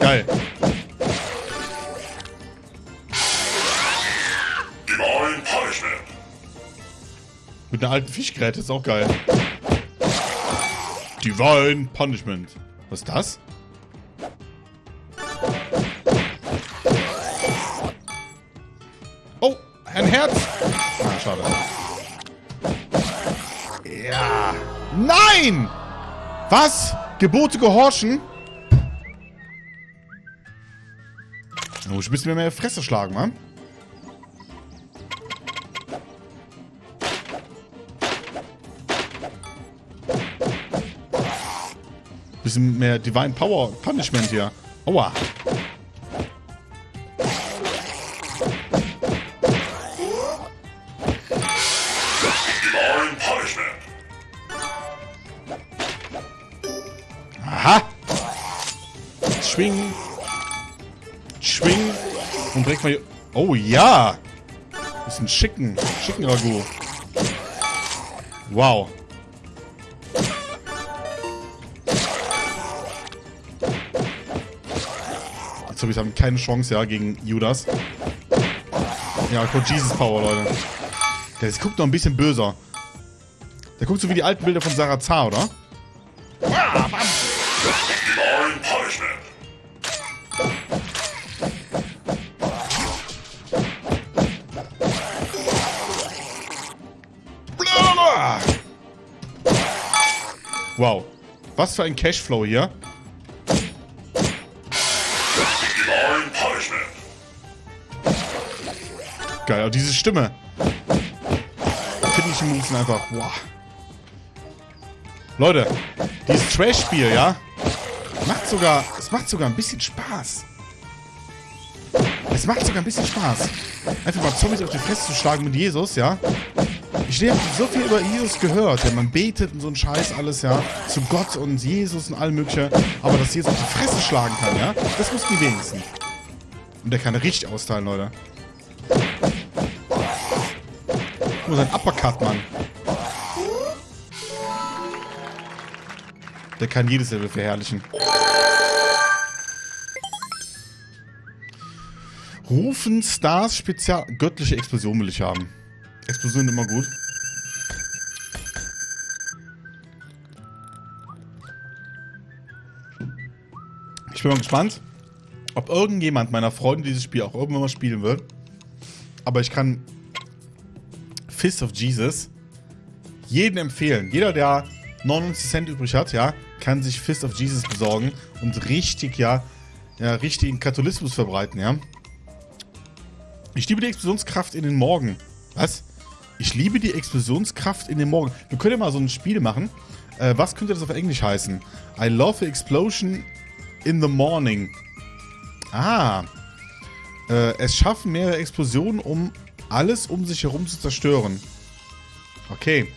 Geil. Divine Punishment. Mit einer alten Fischgräte ist auch geil. Divine Punishment. Was ist das? Oh, ein Herz. Ah, schade. Ja. Nein! Was? Gebote gehorchen? Muss ich ein bisschen mehr Fresse schlagen, Mann. Bisschen mehr Divine Power Punishment hier. Aua. Direkt mal hier. Oh ja. Bisschen schicken. Schicken Ragout. Wow. Jetzt habe ich haben keine Chance, ja, gegen Judas. Ja, kommt Jesus Power, Leute. Der guckt noch ein bisschen böser. Der guckt so wie die alten Bilder von Sarah Zar, oder? Was für ein Cashflow hier. Geil, aber diese Stimme. Finishing Moves sind einfach, boah. Leute, dieses Trash-Spiel, ja, macht sogar, es macht sogar ein bisschen Spaß. Es macht sogar ein bisschen Spaß. Einfach mal Zombies auf die Fresse zu schlagen mit Jesus, ja. Ich habe so viel über Jesus gehört, ja, man betet und so ein Scheiß alles, ja, zu Gott und Jesus und allem mögliche, aber dass Jesus auf die Fresse schlagen kann, ja, das muss die wenigsten. Und der kann richtig austeilen, Leute. Nur sein Uppercut, Mann. Der kann jedes Level verherrlichen. Rufen Stars Spezial... Göttliche Explosion will ich haben. Explosion immer gut. Ich bin mal gespannt, ob irgendjemand meiner Freunde dieses Spiel auch irgendwann mal spielen wird. Aber ich kann Fist of Jesus jeden empfehlen. Jeder, der 99 Cent übrig hat, ja, kann sich Fist of Jesus besorgen und richtig, ja, ja, richtigen Katholismus verbreiten, ja. Ich liebe die Explosionskraft in den Morgen. Was? Ich liebe die Explosionskraft in den Morgen. Wir können ja mal so ein Spiel machen. Äh, was könnte das auf Englisch heißen? I love the explosion in the morning. Ah. Äh, es schaffen mehrere Explosionen, um alles um sich herum zu zerstören. Okay.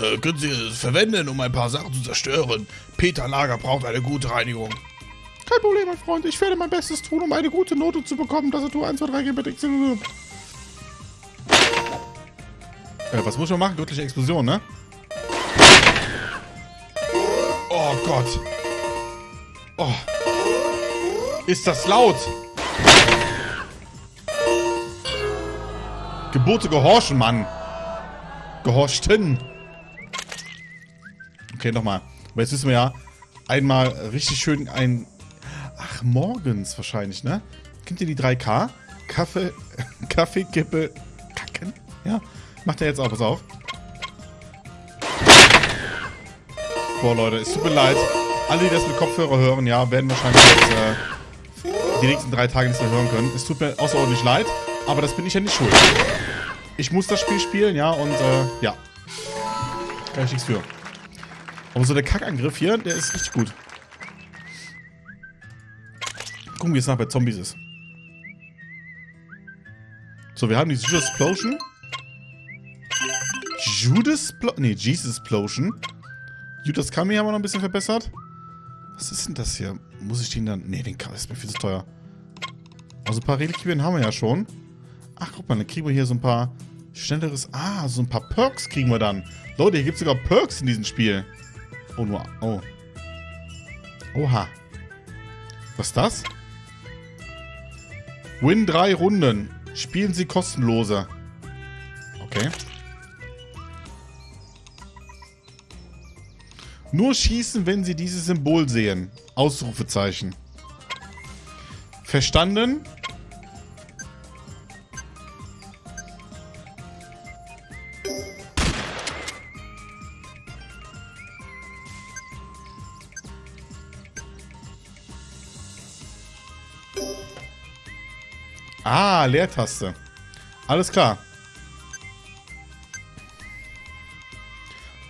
Äh, können Sie es verwenden, um ein paar Sachen zu zerstören? Peter Lager braucht eine gute Reinigung. Kein Problem, mein Freund. Ich werde mein Bestes tun, um eine gute Note zu bekommen. Tastatur 1, 2, 3, G, äh, Was muss man machen? Göttliche Explosion, ne? Oh Gott. Oh. Ist das laut? Gebote gehorchen, Mann. Gehorchten. Okay, nochmal. Aber jetzt müssen wir ja einmal richtig schön ein... Ach, morgens wahrscheinlich, ne? Kennt ihr die 3K? Kaffee, Kaffee, Kippe, Kacken? Ja, macht er jetzt auch, pass auf. Boah, Leute, es tut mir leid. Alle, die das mit Kopfhörer hören, ja, werden wahrscheinlich jetzt, äh, die nächsten drei Tage nicht mehr hören können. Es tut mir außerordentlich leid, aber das bin ich ja nicht schuld. Ich muss das Spiel spielen, ja, und, äh, ja. Kann ich nichts für. Aber so der Kackangriff hier, der ist richtig gut. Gucken, wie es nach bei Zombies ist. So, wir haben die Judas Explosion. Judas Plo Nee, Jesus Explosion. Judas Kami haben wir noch ein bisschen verbessert. Was ist denn das hier? Muss ich den dann... Nee, den ist mir viel zu teuer. Also ein paar Reliquien haben wir ja schon. Ach, guck mal, dann kriegen wir hier so ein paar schnelleres... Ah, so ein paar Perks kriegen wir dann. Leute, hier gibt es sogar Perks in diesem Spiel. Oh, nur... Oh. Oha. Was ist das? Win drei Runden. Spielen Sie kostenloser. Okay. Nur schießen, wenn Sie dieses Symbol sehen. Ausrufezeichen. Verstanden? Ah, Leertaste. Alles klar.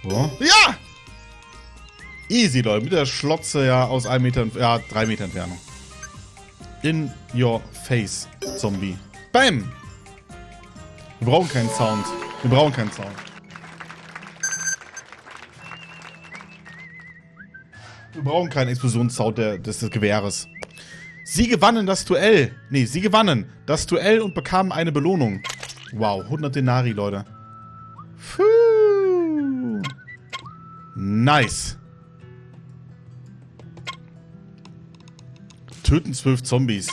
So. Ja! Easy, Leute. Mit der Schlotze ja aus einem Meter, ja, drei Meter Entfernung. In your face, Zombie. Bam! Wir brauchen keinen Sound. Wir brauchen keinen Sound. Wir brauchen keinen Explosionssound des, des Gewehres. Sie gewannen das Duell. Nee, sie gewannen das Duell und bekamen eine Belohnung. Wow, 100 Denari, Leute. Puh. Nice. Töten zwölf Zombies.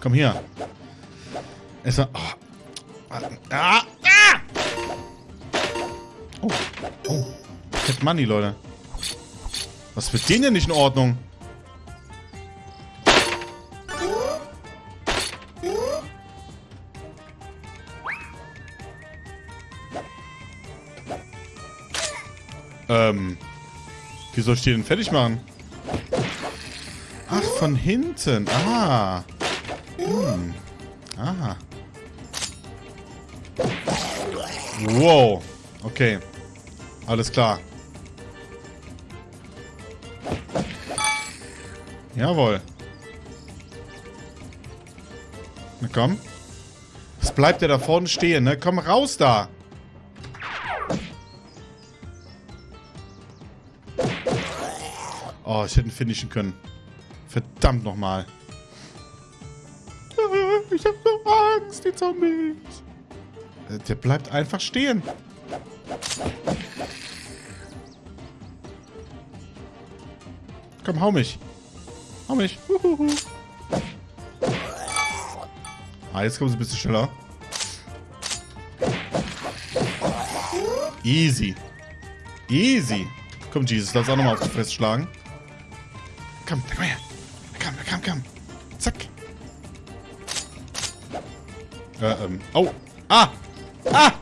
Komm hier. Es war... Oh. Ah, ah! Oh, oh. Fett Money, Leute. Was wird denen denn nicht in Ordnung? Ähm. Wie soll ich die denn fertig machen? Von hinten. Ah. Hm. Ah. Wow. Okay. Alles klar. Jawohl. Na komm. Was bleibt der da vorne stehen, ne? Komm raus da. Oh, ich hätte ihn finishen können. Verdammt nochmal. Ich hab so Angst, die Zombies. Äh, Der bleibt einfach stehen. Komm, hau mich. Hau mich. Huhuhu. Ah, jetzt kommen sie ein bisschen schneller. Easy. Easy. Komm, Jesus, lass auch nochmal auf die Fresse schlagen. Komm, komm her. Äh, ähm. Oh. Ah! Ah!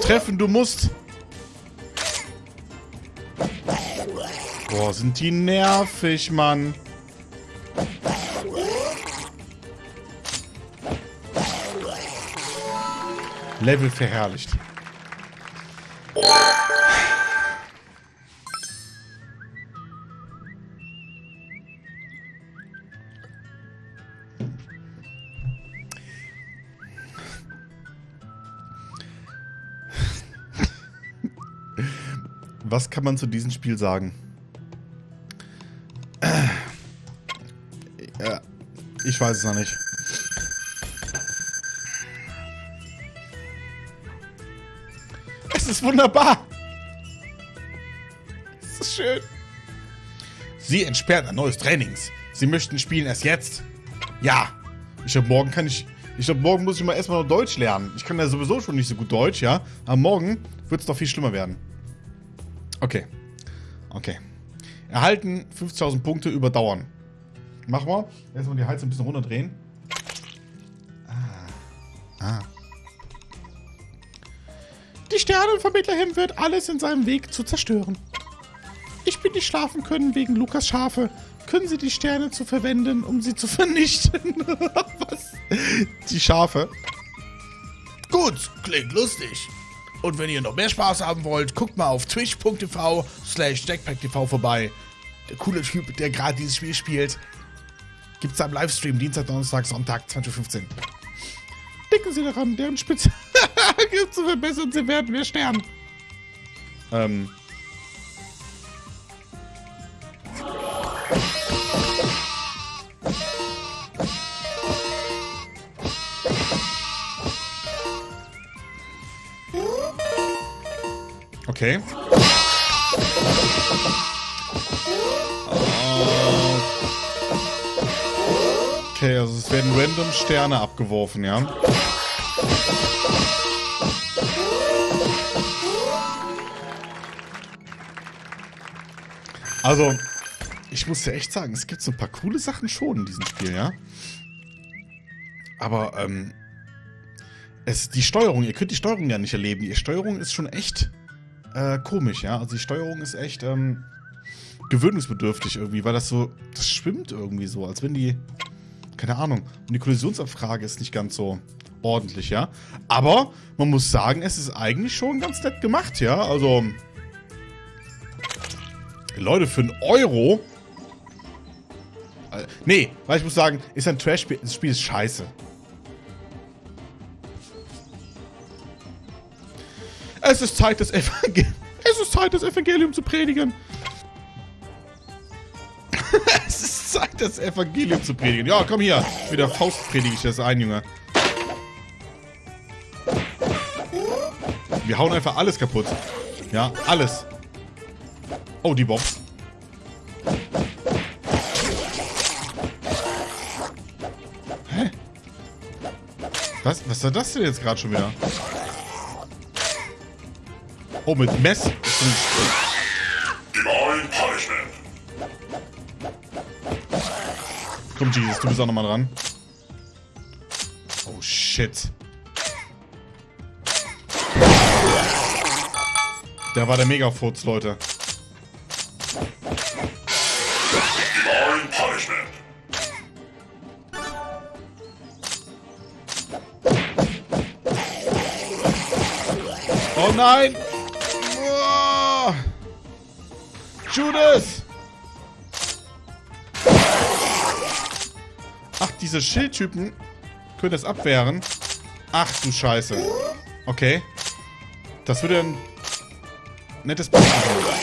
Treffen, du musst. Boah, sind die nervig, Mann. Level verherrlicht. Kann man zu diesem Spiel sagen? Äh, Ja, ich weiß es noch nicht. Es ist wunderbar. Es ist schön. Sie entsperrt ein neues Trainings. Sie möchten spielen erst jetzt. Ja. Ich glaube, morgen kann ich. Ich glaube, morgen muss ich mal erstmal noch Deutsch lernen. Ich kann ja sowieso schon nicht so gut Deutsch, ja. Aber morgen wird es doch viel schlimmer werden. Okay. Okay. Erhalten 50.000 Punkte überdauern. Machen wir. Erstmal die Heizung ein bisschen runterdrehen. Ah. Ah. Die Sternenvermittlerin wird alles in seinem Weg zu zerstören. Ich bin nicht schlafen können wegen Lukas Schafe. Können Sie die Sterne zu verwenden, um sie zu vernichten? Was? Die Schafe. Gut, klingt lustig. Und wenn ihr noch mehr Spaß haben wollt, guckt mal auf twitch.tv slash jackpacktv vorbei. Der coole Typ, der gerade dieses Spiel spielt, gibt's am Livestream Dienstag, Donnerstag, Sonntag, 20.15 Uhr. Denken Sie daran, deren Spitze zu verbessern, Sie werden wir sterben. Ähm. Okay. Okay, also es werden random Sterne abgeworfen, ja. Also, ich muss ja echt sagen, es gibt so ein paar coole Sachen schon in diesem Spiel, ja. Aber, ähm, es, die Steuerung, ihr könnt die Steuerung ja nicht erleben. Die Steuerung ist schon echt äh, komisch, ja. Also die Steuerung ist echt ähm, gewöhnungsbedürftig irgendwie, weil das so, das schwimmt irgendwie so, als wenn die, keine Ahnung. Und die Kollisionsabfrage ist nicht ganz so ordentlich, ja. Aber man muss sagen, es ist eigentlich schon ganz nett gemacht, ja. Also, Leute, für einen Euro. Äh, nee, weil ich muss sagen, ist ein Trash-Spiel. Das Spiel ist scheiße. Es ist Zeit, das Evangelium. Es ist Zeit, das Evangelium zu predigen. es ist Zeit, das Evangelium zu predigen. Ja, komm hier. Mit der Faust predige ich das ein, Junge. Wir hauen einfach alles kaputt. Ja, alles. Oh, die Box. Hä? Was? Was war das denn jetzt gerade schon wieder? Oh, mit Mess. Komm, Jesus, du bist auch nochmal dran. Oh, shit. Der war der Megafurz, Leute. Oh nein! Judas! Ach, diese Schildtypen können das abwehren. Ach du Scheiße. Okay. Das würde ein nettes Bild machen.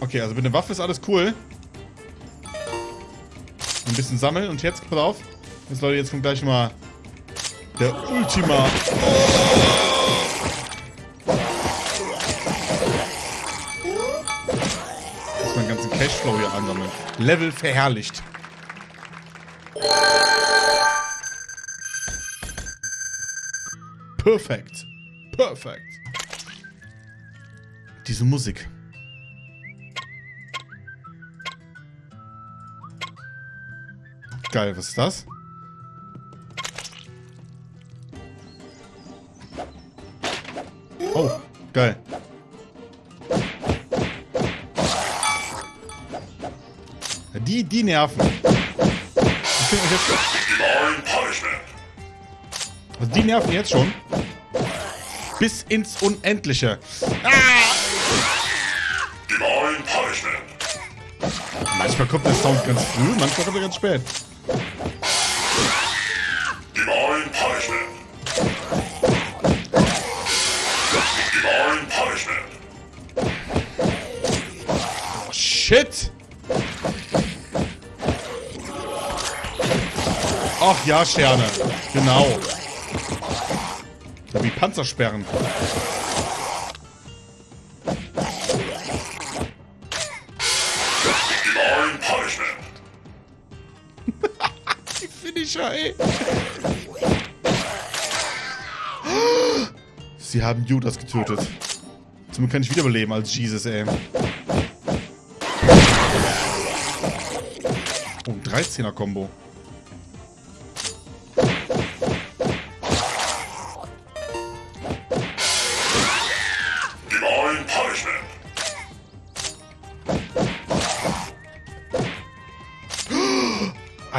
Okay, also mit der Waffe ist alles cool. Ein bisschen sammeln und jetzt, pass auf. Jetzt Leute, jetzt kommt gleich mal der Ultima. Muss meinen ganzen Cashflow hier ansammeln. Level verherrlicht. Perfekt. Perfekt. Diese Musik. Geil, was ist das? Die, nerven. Also die nerven jetzt schon. Bis ins Unendliche. Punishment. Manchmal kommt der Sound ganz früh, manchmal kommt er ganz spät. Ja, Sterne. Genau. Wie Panzersperren. Die Finisher, ey. Sie haben Judas getötet. Somit kann ich wiederbeleben als Jesus, ey. Oh, ein 13er-Kombo.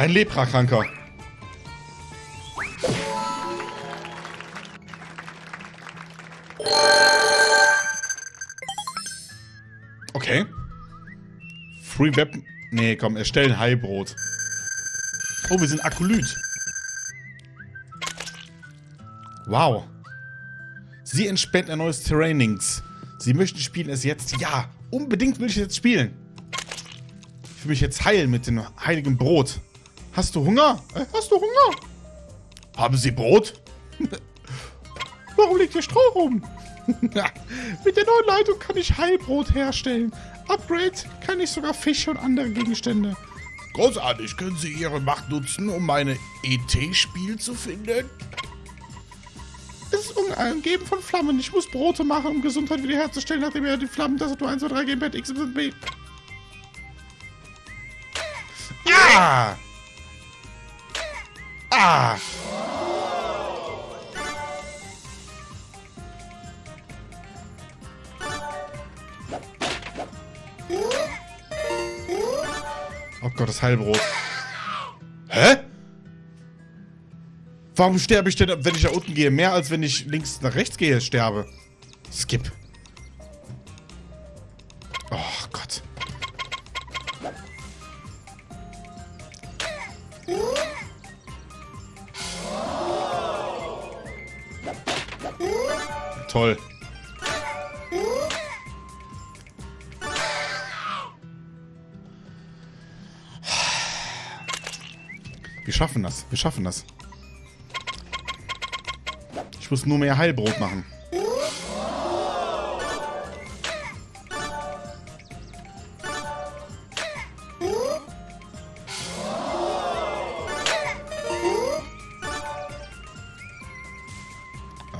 Ein Leprakranker. Okay. Free Weapon. Nee, komm, erstellen Heilbrot. Oh, wir sind Akolyt. Wow. Sie entspannt ein neues Terrainings. Sie möchten spielen es jetzt? Ja, unbedingt will ich es jetzt spielen. Ich will mich jetzt heilen mit dem heiligen Brot. Hast du Hunger? Äh, Hast du Hunger? Haben Sie Brot? Warum liegt hier Stroh rum? mit der neuen Leitung kann ich Heilbrot herstellen. Upgrade kann ich sogar Fische und andere Gegenstände. Großartig. Können Sie Ihre Macht nutzen, um meine ET-Spiel zu finden? Es ist umgeben von Flammen. Ich muss Brote machen, um Gesundheit wiederherzustellen, nachdem er die Flammen Tastatur 1, 2, 3 Gamepad X, Y, B. Ah! Ah! Oh Gott, das Heilbrot. Hä? Warum sterbe ich denn, wenn ich da unten gehe, mehr als wenn ich links nach rechts gehe, sterbe? Skip. Toll. Wir schaffen das. Wir schaffen das. Ich muss nur mehr Heilbrot machen.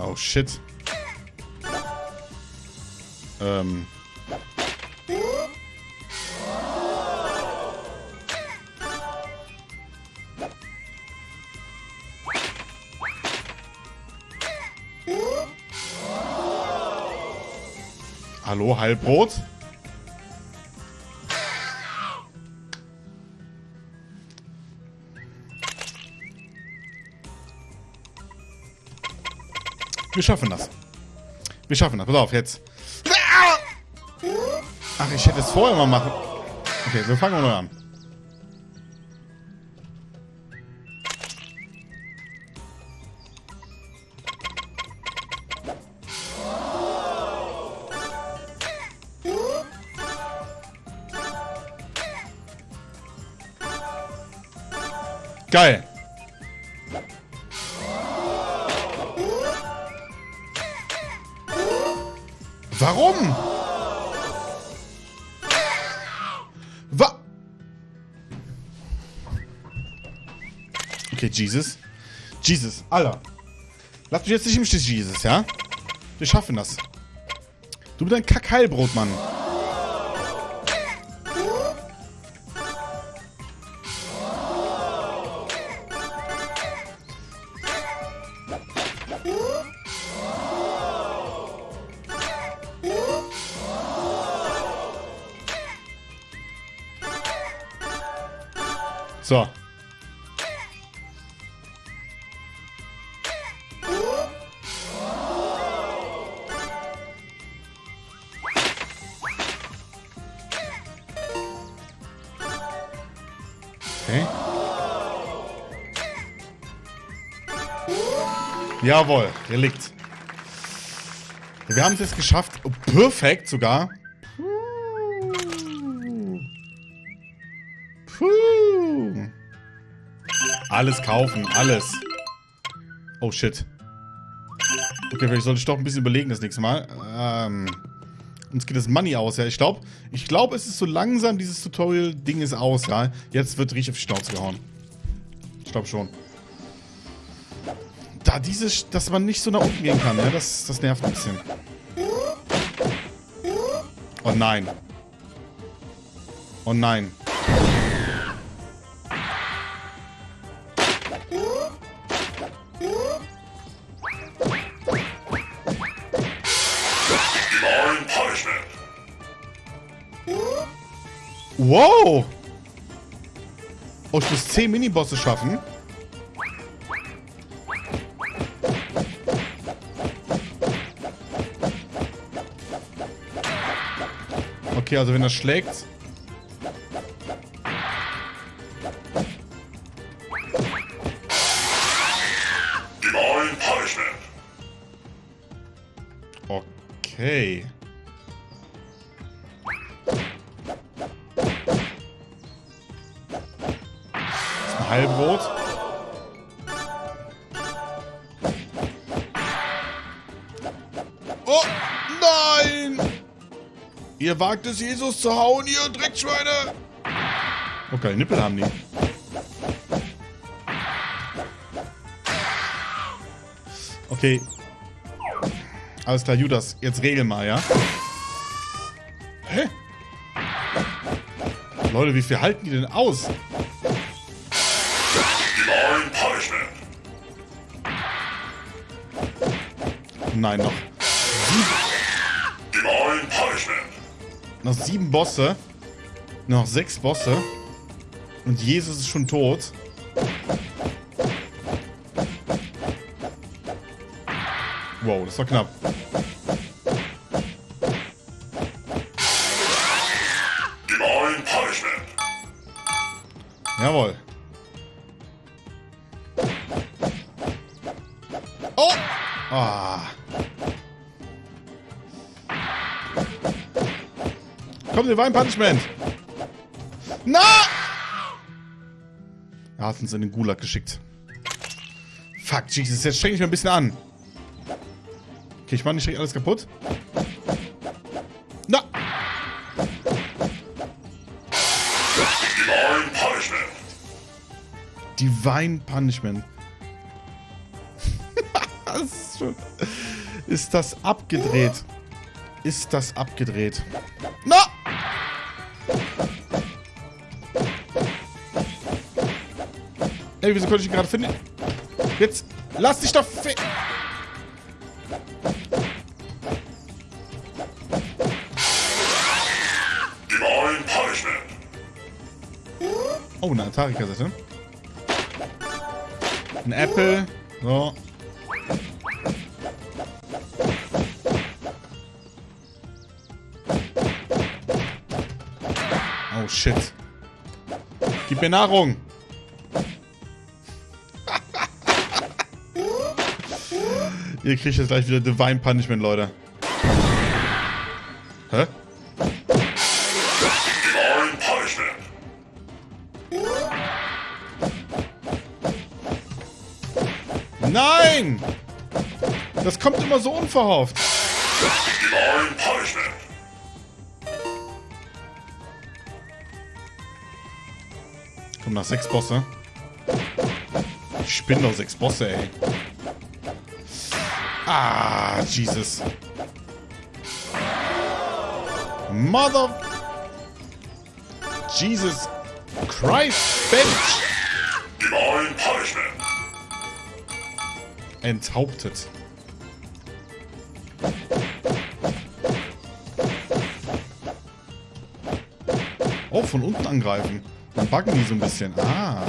Oh shit. Ähm. Hallo, Heilbrot? Wir schaffen das. Wir schaffen das. Pass auf, jetzt. Ach, ich hätte es vorher mal machen. Okay, wir fangen mal an. Geil. Jesus. Jesus, Alter. Lass mich jetzt nicht im Stich, Jesus, ja? Wir schaffen das. Du mit deinem Kackheilbrot, Mann. Jawohl, der liegt. Wir haben es jetzt geschafft. Perfekt sogar. Puh. Alles kaufen, alles. Oh shit. Okay, vielleicht sollte ich doch ein bisschen überlegen das nächste Mal. Ähm, uns geht das Money aus, ja. Ich glaube, ich glaube, es ist so langsam, dieses Tutorial-Ding ist aus, ja. Jetzt wird richtig auf die Schnauze gehauen. Ich glaube schon. Da dieses, dass man nicht so nach unten gehen kann, ne? Das, das nervt ein bisschen. Oh nein. Oh nein. Wow! Oh, ich muss 10 Minibosse schaffen. Okay, also wenn er schlägt... Ihr wagt es, Jesus zu hauen, ihr Dreckschweine! Okay, Nippel haben die. Okay. Alles klar, Judas, jetzt regel mal, ja? Hä? Leute, wie viel halten die denn aus? Nein, noch. Noch sieben Bosse. Noch sechs Bosse. Und Jesus ist schon tot. Wow, das war knapp. Divine Punishment! Na! Er hat uns in den Gulag geschickt. Fuck, Jesus, jetzt streng ich mir ein bisschen an. Okay, ich mach nicht direkt alles kaputt. Na! Divine Punishment. Divine Punishment. das ist, schon, ist das abgedreht? Ist das abgedreht? Hey, wieso konnte ich ihn gerade finden? Jetzt. Lass dich doch. Oh, eine Atari-Kassette. Ein Apple. So. Oh, shit. Gib mir Nahrung. Ihr kriegt jetzt gleich wieder Divine Punishment, Leute. Hä? Divine Punishment. Nein! Das kommt immer so unverhofft. Divine Punishment. Komm nach sechs Bosse. Ich spinne doch sechs Bosse, ey. Ah, Jesus. Mother... Jesus Christ, Bench! Divine Punishment. Enthauptet. Oh, von unten angreifen. Dann backen die so ein bisschen. Ah.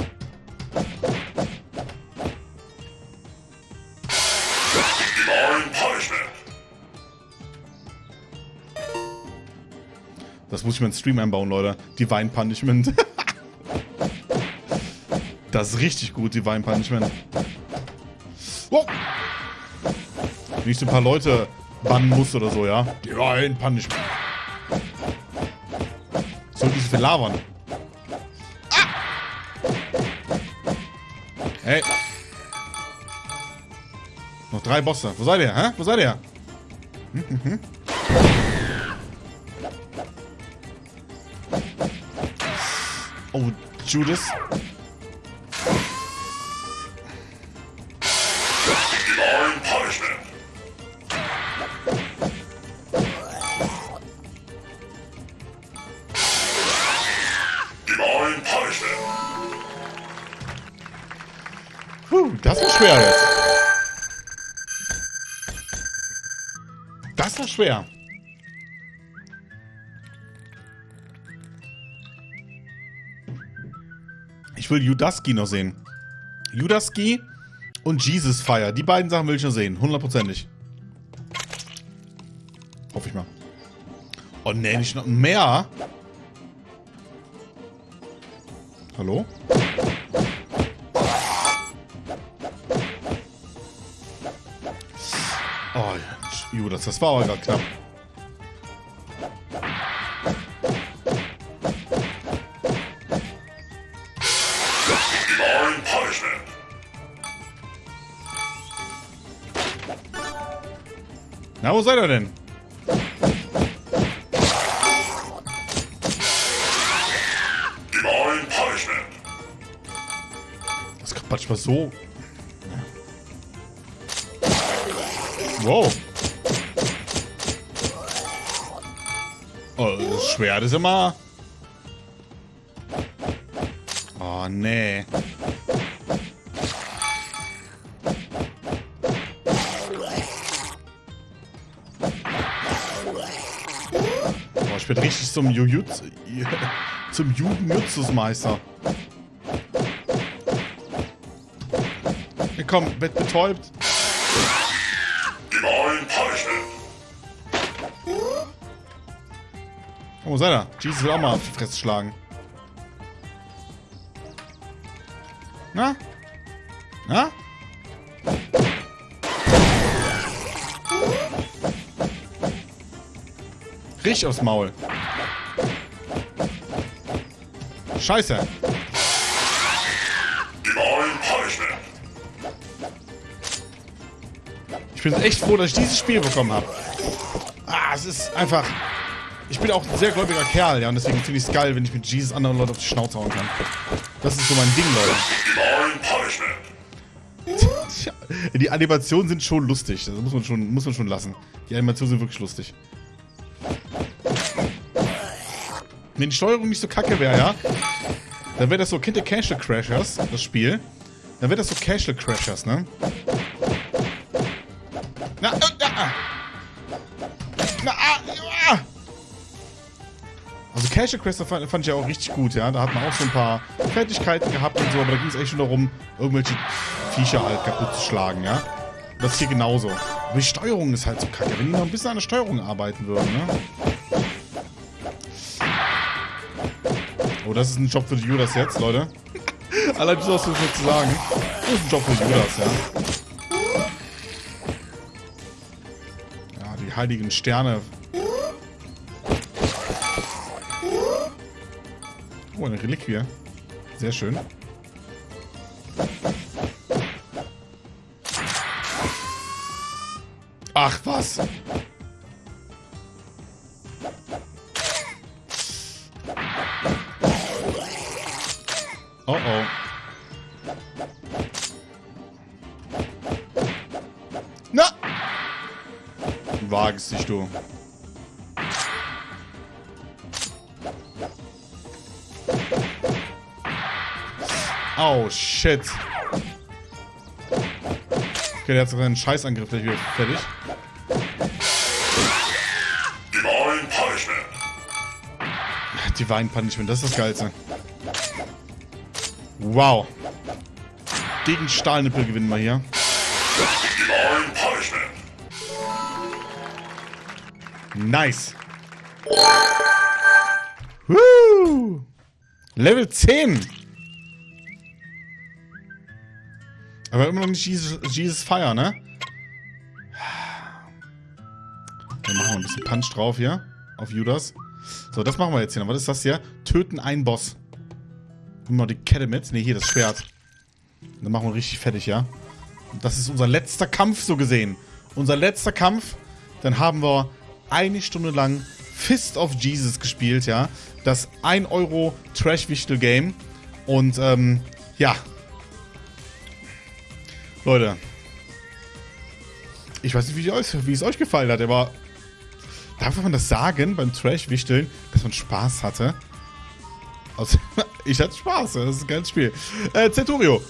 Muss ich mir in den Stream einbauen, Leute. Divine Punishment. das ist richtig gut, Divine Punishment. Wow. Wenn ich so ein paar Leute bannen muss oder so, ja? Divine Punishment. Soll diese viel labern? Ah! Hey. Noch drei Bosse. Wo seid ihr, hä? Wo seid ihr? Oh, Judas. Divine Punishment. Puh, das war schwer jetzt. Das war schwer. Ich will Judaski noch sehen. Judaski und Jesus Fire. Die beiden Sachen will ich noch sehen. Hundertprozentig. Hoffe ich mal. Oh nee, nicht noch mehr. Hallo? Oh, Judas, das war aber gerade knapp. Wo seid ihr denn? Divine Punishment. Das kommt manchmal so. Wow. Oh, das Schwert ist immer. Oh, nee. Zum Jujutsu. Zum Jugendjutsus-Meister. Ja, komm, wird betäubt. Divine Punishment. Oh, wo seid ihr? Jesus will auch mal auf die Fresse schlagen. Na? Na? Richtig aufs Maul. Scheiße. Ich bin echt froh, dass ich dieses Spiel bekommen habe. Ah, es ist einfach... Ich bin auch ein sehr gläubiger Kerl, ja, und deswegen finde ich es geil, wenn ich mit Jesus anderen Leuten auf die Schnauze hauen kann. Das ist so mein Ding, Leute. Die Animationen sind schon lustig. Das muss man schon, muss man schon lassen. Die Animationen sind wirklich lustig. Wenn die Steuerung nicht so kacke wäre, ja, dann wäre das so Kind Castle Crashers, das Spiel. Dann wäre das so Castle Crashers, ne? Na, äh, na, ah. na, ah, ah. Also Casual Quest fand, fand ich ja auch richtig gut, ja. Da hat man auch so ein paar Fertigkeiten gehabt und so, aber da ging es echt schon darum, irgendwelche Viecher halt kaputt zu schlagen, ja. Das hier genauso. Aber die Steuerung ist halt so kacke. Wenn die noch ein bisschen an der Steuerung arbeiten würden, ne? Oh, das ist ein Job für die Judas jetzt, Leute. Allein das was zu sagen. Das ist ein Job für die Judas, ja. Ja, die heiligen Sterne. Oh, eine Reliquie. Sehr schön. Ach, was? Shit. Okay, der hat seinen Scheißangriff gleich wieder fertig. Divine Punishment. Divine Punishment, das ist das Geilste. Wow. Gegen Stahlnippel gewinnen wir hier. Divine Punishment. Nice. Woo! Level 10. Aber immer noch nicht Jesus, Jesus Fire, ne? Dann machen wir ein bisschen Punch drauf hier. Auf Judas. So, das machen wir jetzt hier. Was ist das hier? Töten einen Boss. Nehmen wir die Kette mit. Ne, hier das Schwert. Dann machen wir richtig fertig, ja? Das ist unser letzter Kampf, so gesehen. Unser letzter Kampf. Dann haben wir eine Stunde lang Fist of Jesus gespielt, ja? Das 1 Euro Trash-Wichtel-Game. Und, ähm, ja. Leute. Ich weiß nicht, wie, euch, wie es euch gefallen hat, aber darf man das sagen beim Trash-Wichteln, dass man Spaß hatte? Also, ich hatte Spaß, das ist ein geiles Spiel. Äh, Centurio.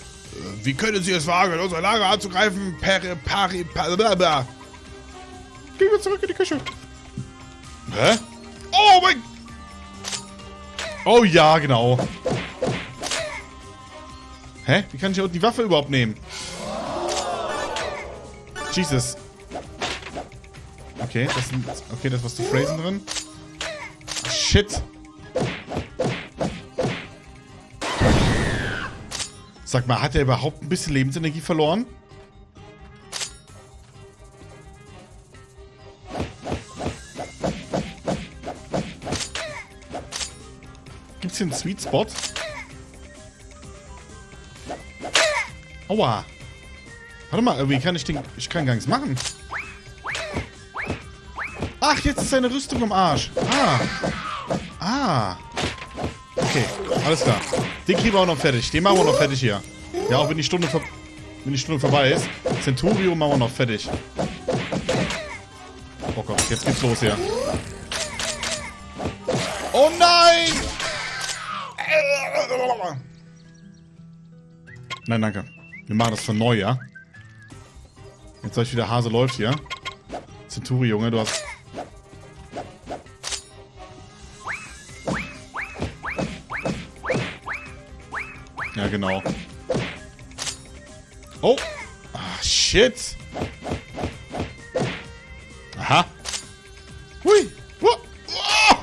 Wie können Sie es wagen, unser Lager anzugreifen? Peri, pari, pari, blablabla. Gehen wir zurück in die Küche. Hä? Oh mein... Oh ja, genau. Hä? Wie kann ich die Waffe überhaupt nehmen? Jesus. Okay, das sind. Okay, das was zu Phrasen drin. Shit. Sag mal, hat er überhaupt ein bisschen Lebensenergie verloren? Gibt's hier einen Sweet Spot? Aua. Warte mal, irgendwie kann ich den... Ich kann gar nichts machen. Ach, jetzt ist seine Rüstung am Arsch. Ah. Ah. Okay, alles klar. Den kriegen wir auch noch fertig. Den machen wir noch fertig hier. Ja, auch wenn die Stunde, wenn die Stunde vorbei ist. Centurio machen wir noch fertig. Oh Gott, jetzt geht's los hier. Oh nein! Nein, danke. Wir machen das von neu, ja? Jetzt soll ich wieder Hase läuft hier. Centuri, Junge, du hast... Ja, genau. Oh! Ah, shit! Aha! Hui!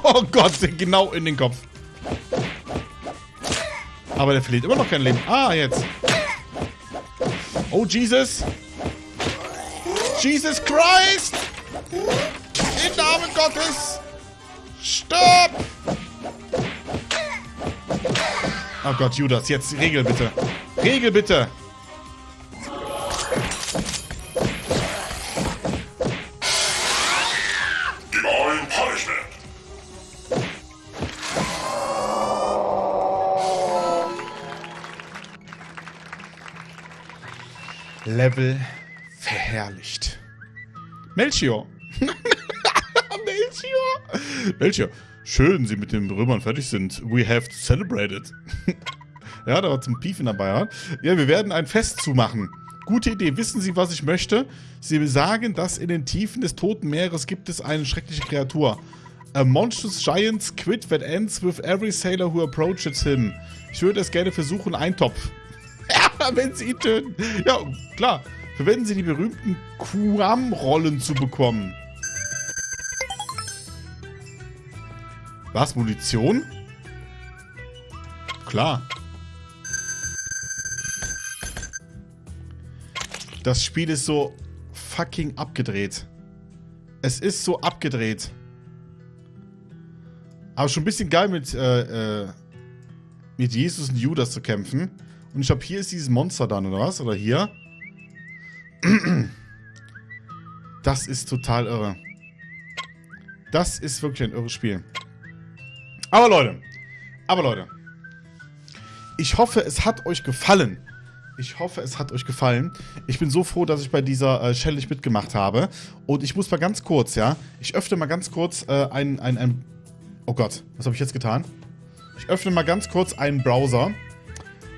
Oh Gott, genau in den Kopf. Aber der verliert immer noch kein Leben. Ah, jetzt. Oh, Jesus! Jesus Christ! Im Namen Gottes! Stopp! Oh Gott, Judas, jetzt Regel bitte. Regel bitte! Divine Punishment. Level. Melchior. Melchior. Melchior. Schön, Sie mit den Römern fertig sind. We have celebrated. ja, da war zum Piefen dabei. Ja? ja, wir werden ein Fest zumachen. Gute Idee. Wissen Sie, was ich möchte? Sie sagen, dass in den Tiefen des Toten Meeres gibt es eine schreckliche Kreatur. A monstrous giant squid that ends with every sailor who approaches him. Ich würde es gerne versuchen, Eintopf. Ja, wenn sie ihn töten. Ja, klar. Verwenden Sie die berühmten Kuam-Rollen zu bekommen. Was? Munition? Klar. Das Spiel ist so fucking abgedreht. Es ist so abgedreht. Aber schon ein bisschen geil mit, äh, äh, mit Jesus und Judas zu kämpfen. Und ich glaube, hier ist dieses Monster dann, oder was? Oder hier? Das ist total irre. Das ist wirklich ein irres Spiel. Aber Leute, aber Leute, ich hoffe, es hat euch gefallen. Ich hoffe, es hat euch gefallen. Ich bin so froh, dass ich bei dieser äh, Challenge mitgemacht habe. Und ich muss mal ganz kurz, ja, ich öffne mal ganz kurz äh, ein, ein, ein... Oh Gott, was habe ich jetzt getan? Ich öffne mal ganz kurz einen Browser,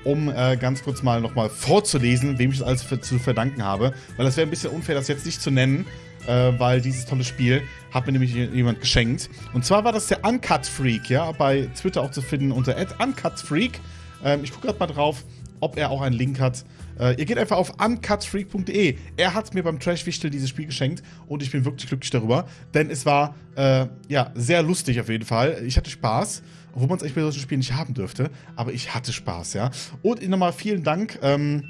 um äh, ganz kurz mal nochmal vorzulesen, wem ich das alles für, zu verdanken habe. Weil das wäre ein bisschen unfair, das jetzt nicht zu nennen, äh, weil dieses tolle Spiel hat mir nämlich jemand geschenkt. Und zwar war das der Uncut Freak, ja, bei Twitter auch zu finden unter @uncutfreak. Ähm, ich gucke gerade mal drauf ob er auch einen Link hat. Äh, ihr geht einfach auf uncutfreak.de. Er hat mir beim Trash-Wichtel dieses Spiel geschenkt und ich bin wirklich glücklich darüber, denn es war äh, ja sehr lustig auf jeden Fall. Ich hatte Spaß, obwohl man es eigentlich bei solchen Spielen nicht haben dürfte, aber ich hatte Spaß, ja. Und nochmal vielen Dank, ähm,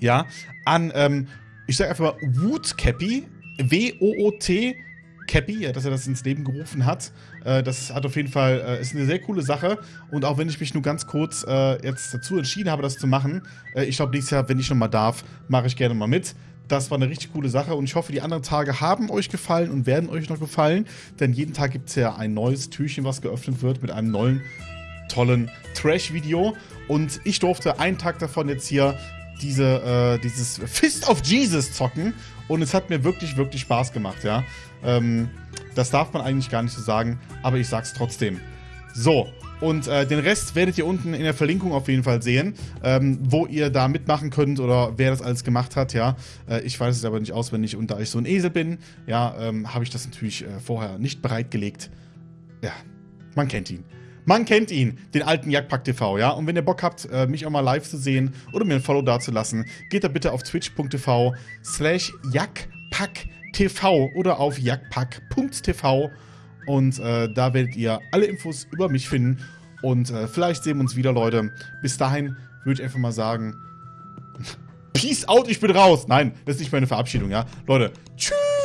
ja, an, ähm, ich sage einfach mal Woot Cappy, W-O-O-T Cappy, ja, dass er das ins Leben gerufen hat. Äh, das hat auf jeden Fall, äh, ist eine sehr coole Sache. Und auch wenn ich mich nur ganz kurz äh, jetzt dazu entschieden habe, das zu machen, äh, ich glaube, nächstes Jahr, wenn ich nochmal darf, mache ich gerne mal mit. Das war eine richtig coole Sache und ich hoffe, die anderen Tage haben euch gefallen und werden euch noch gefallen. Denn jeden Tag gibt es ja ein neues Türchen, was geöffnet wird mit einem neuen, tollen Trash-Video. Und ich durfte einen Tag davon jetzt hier diese, äh, dieses Fist of Jesus zocken. Und es hat mir wirklich, wirklich Spaß gemacht, ja. Ähm, das darf man eigentlich gar nicht so sagen, aber ich sag's trotzdem. So, und äh, den Rest werdet ihr unten in der Verlinkung auf jeden Fall sehen, ähm, wo ihr da mitmachen könnt oder wer das alles gemacht hat, ja. Äh, ich weiß es aber nicht auswendig und da ich so ein Esel bin, ja, ähm, habe ich das natürlich äh, vorher nicht bereitgelegt. Ja, man kennt ihn. Man kennt ihn, den alten Jagdpack TV, ja. Und wenn ihr Bock habt, äh, mich auch mal live zu sehen oder mir ein Follow dazulassen, geht da bitte auf twitch.tv slash jagdpacktv oder auf jagdpack.tv und äh, da werdet ihr alle Infos über mich finden und äh, vielleicht sehen wir uns wieder, Leute. Bis dahin würde ich einfach mal sagen, Peace out, ich bin raus. Nein, das ist nicht meine Verabschiedung, ja. Leute, tschüss.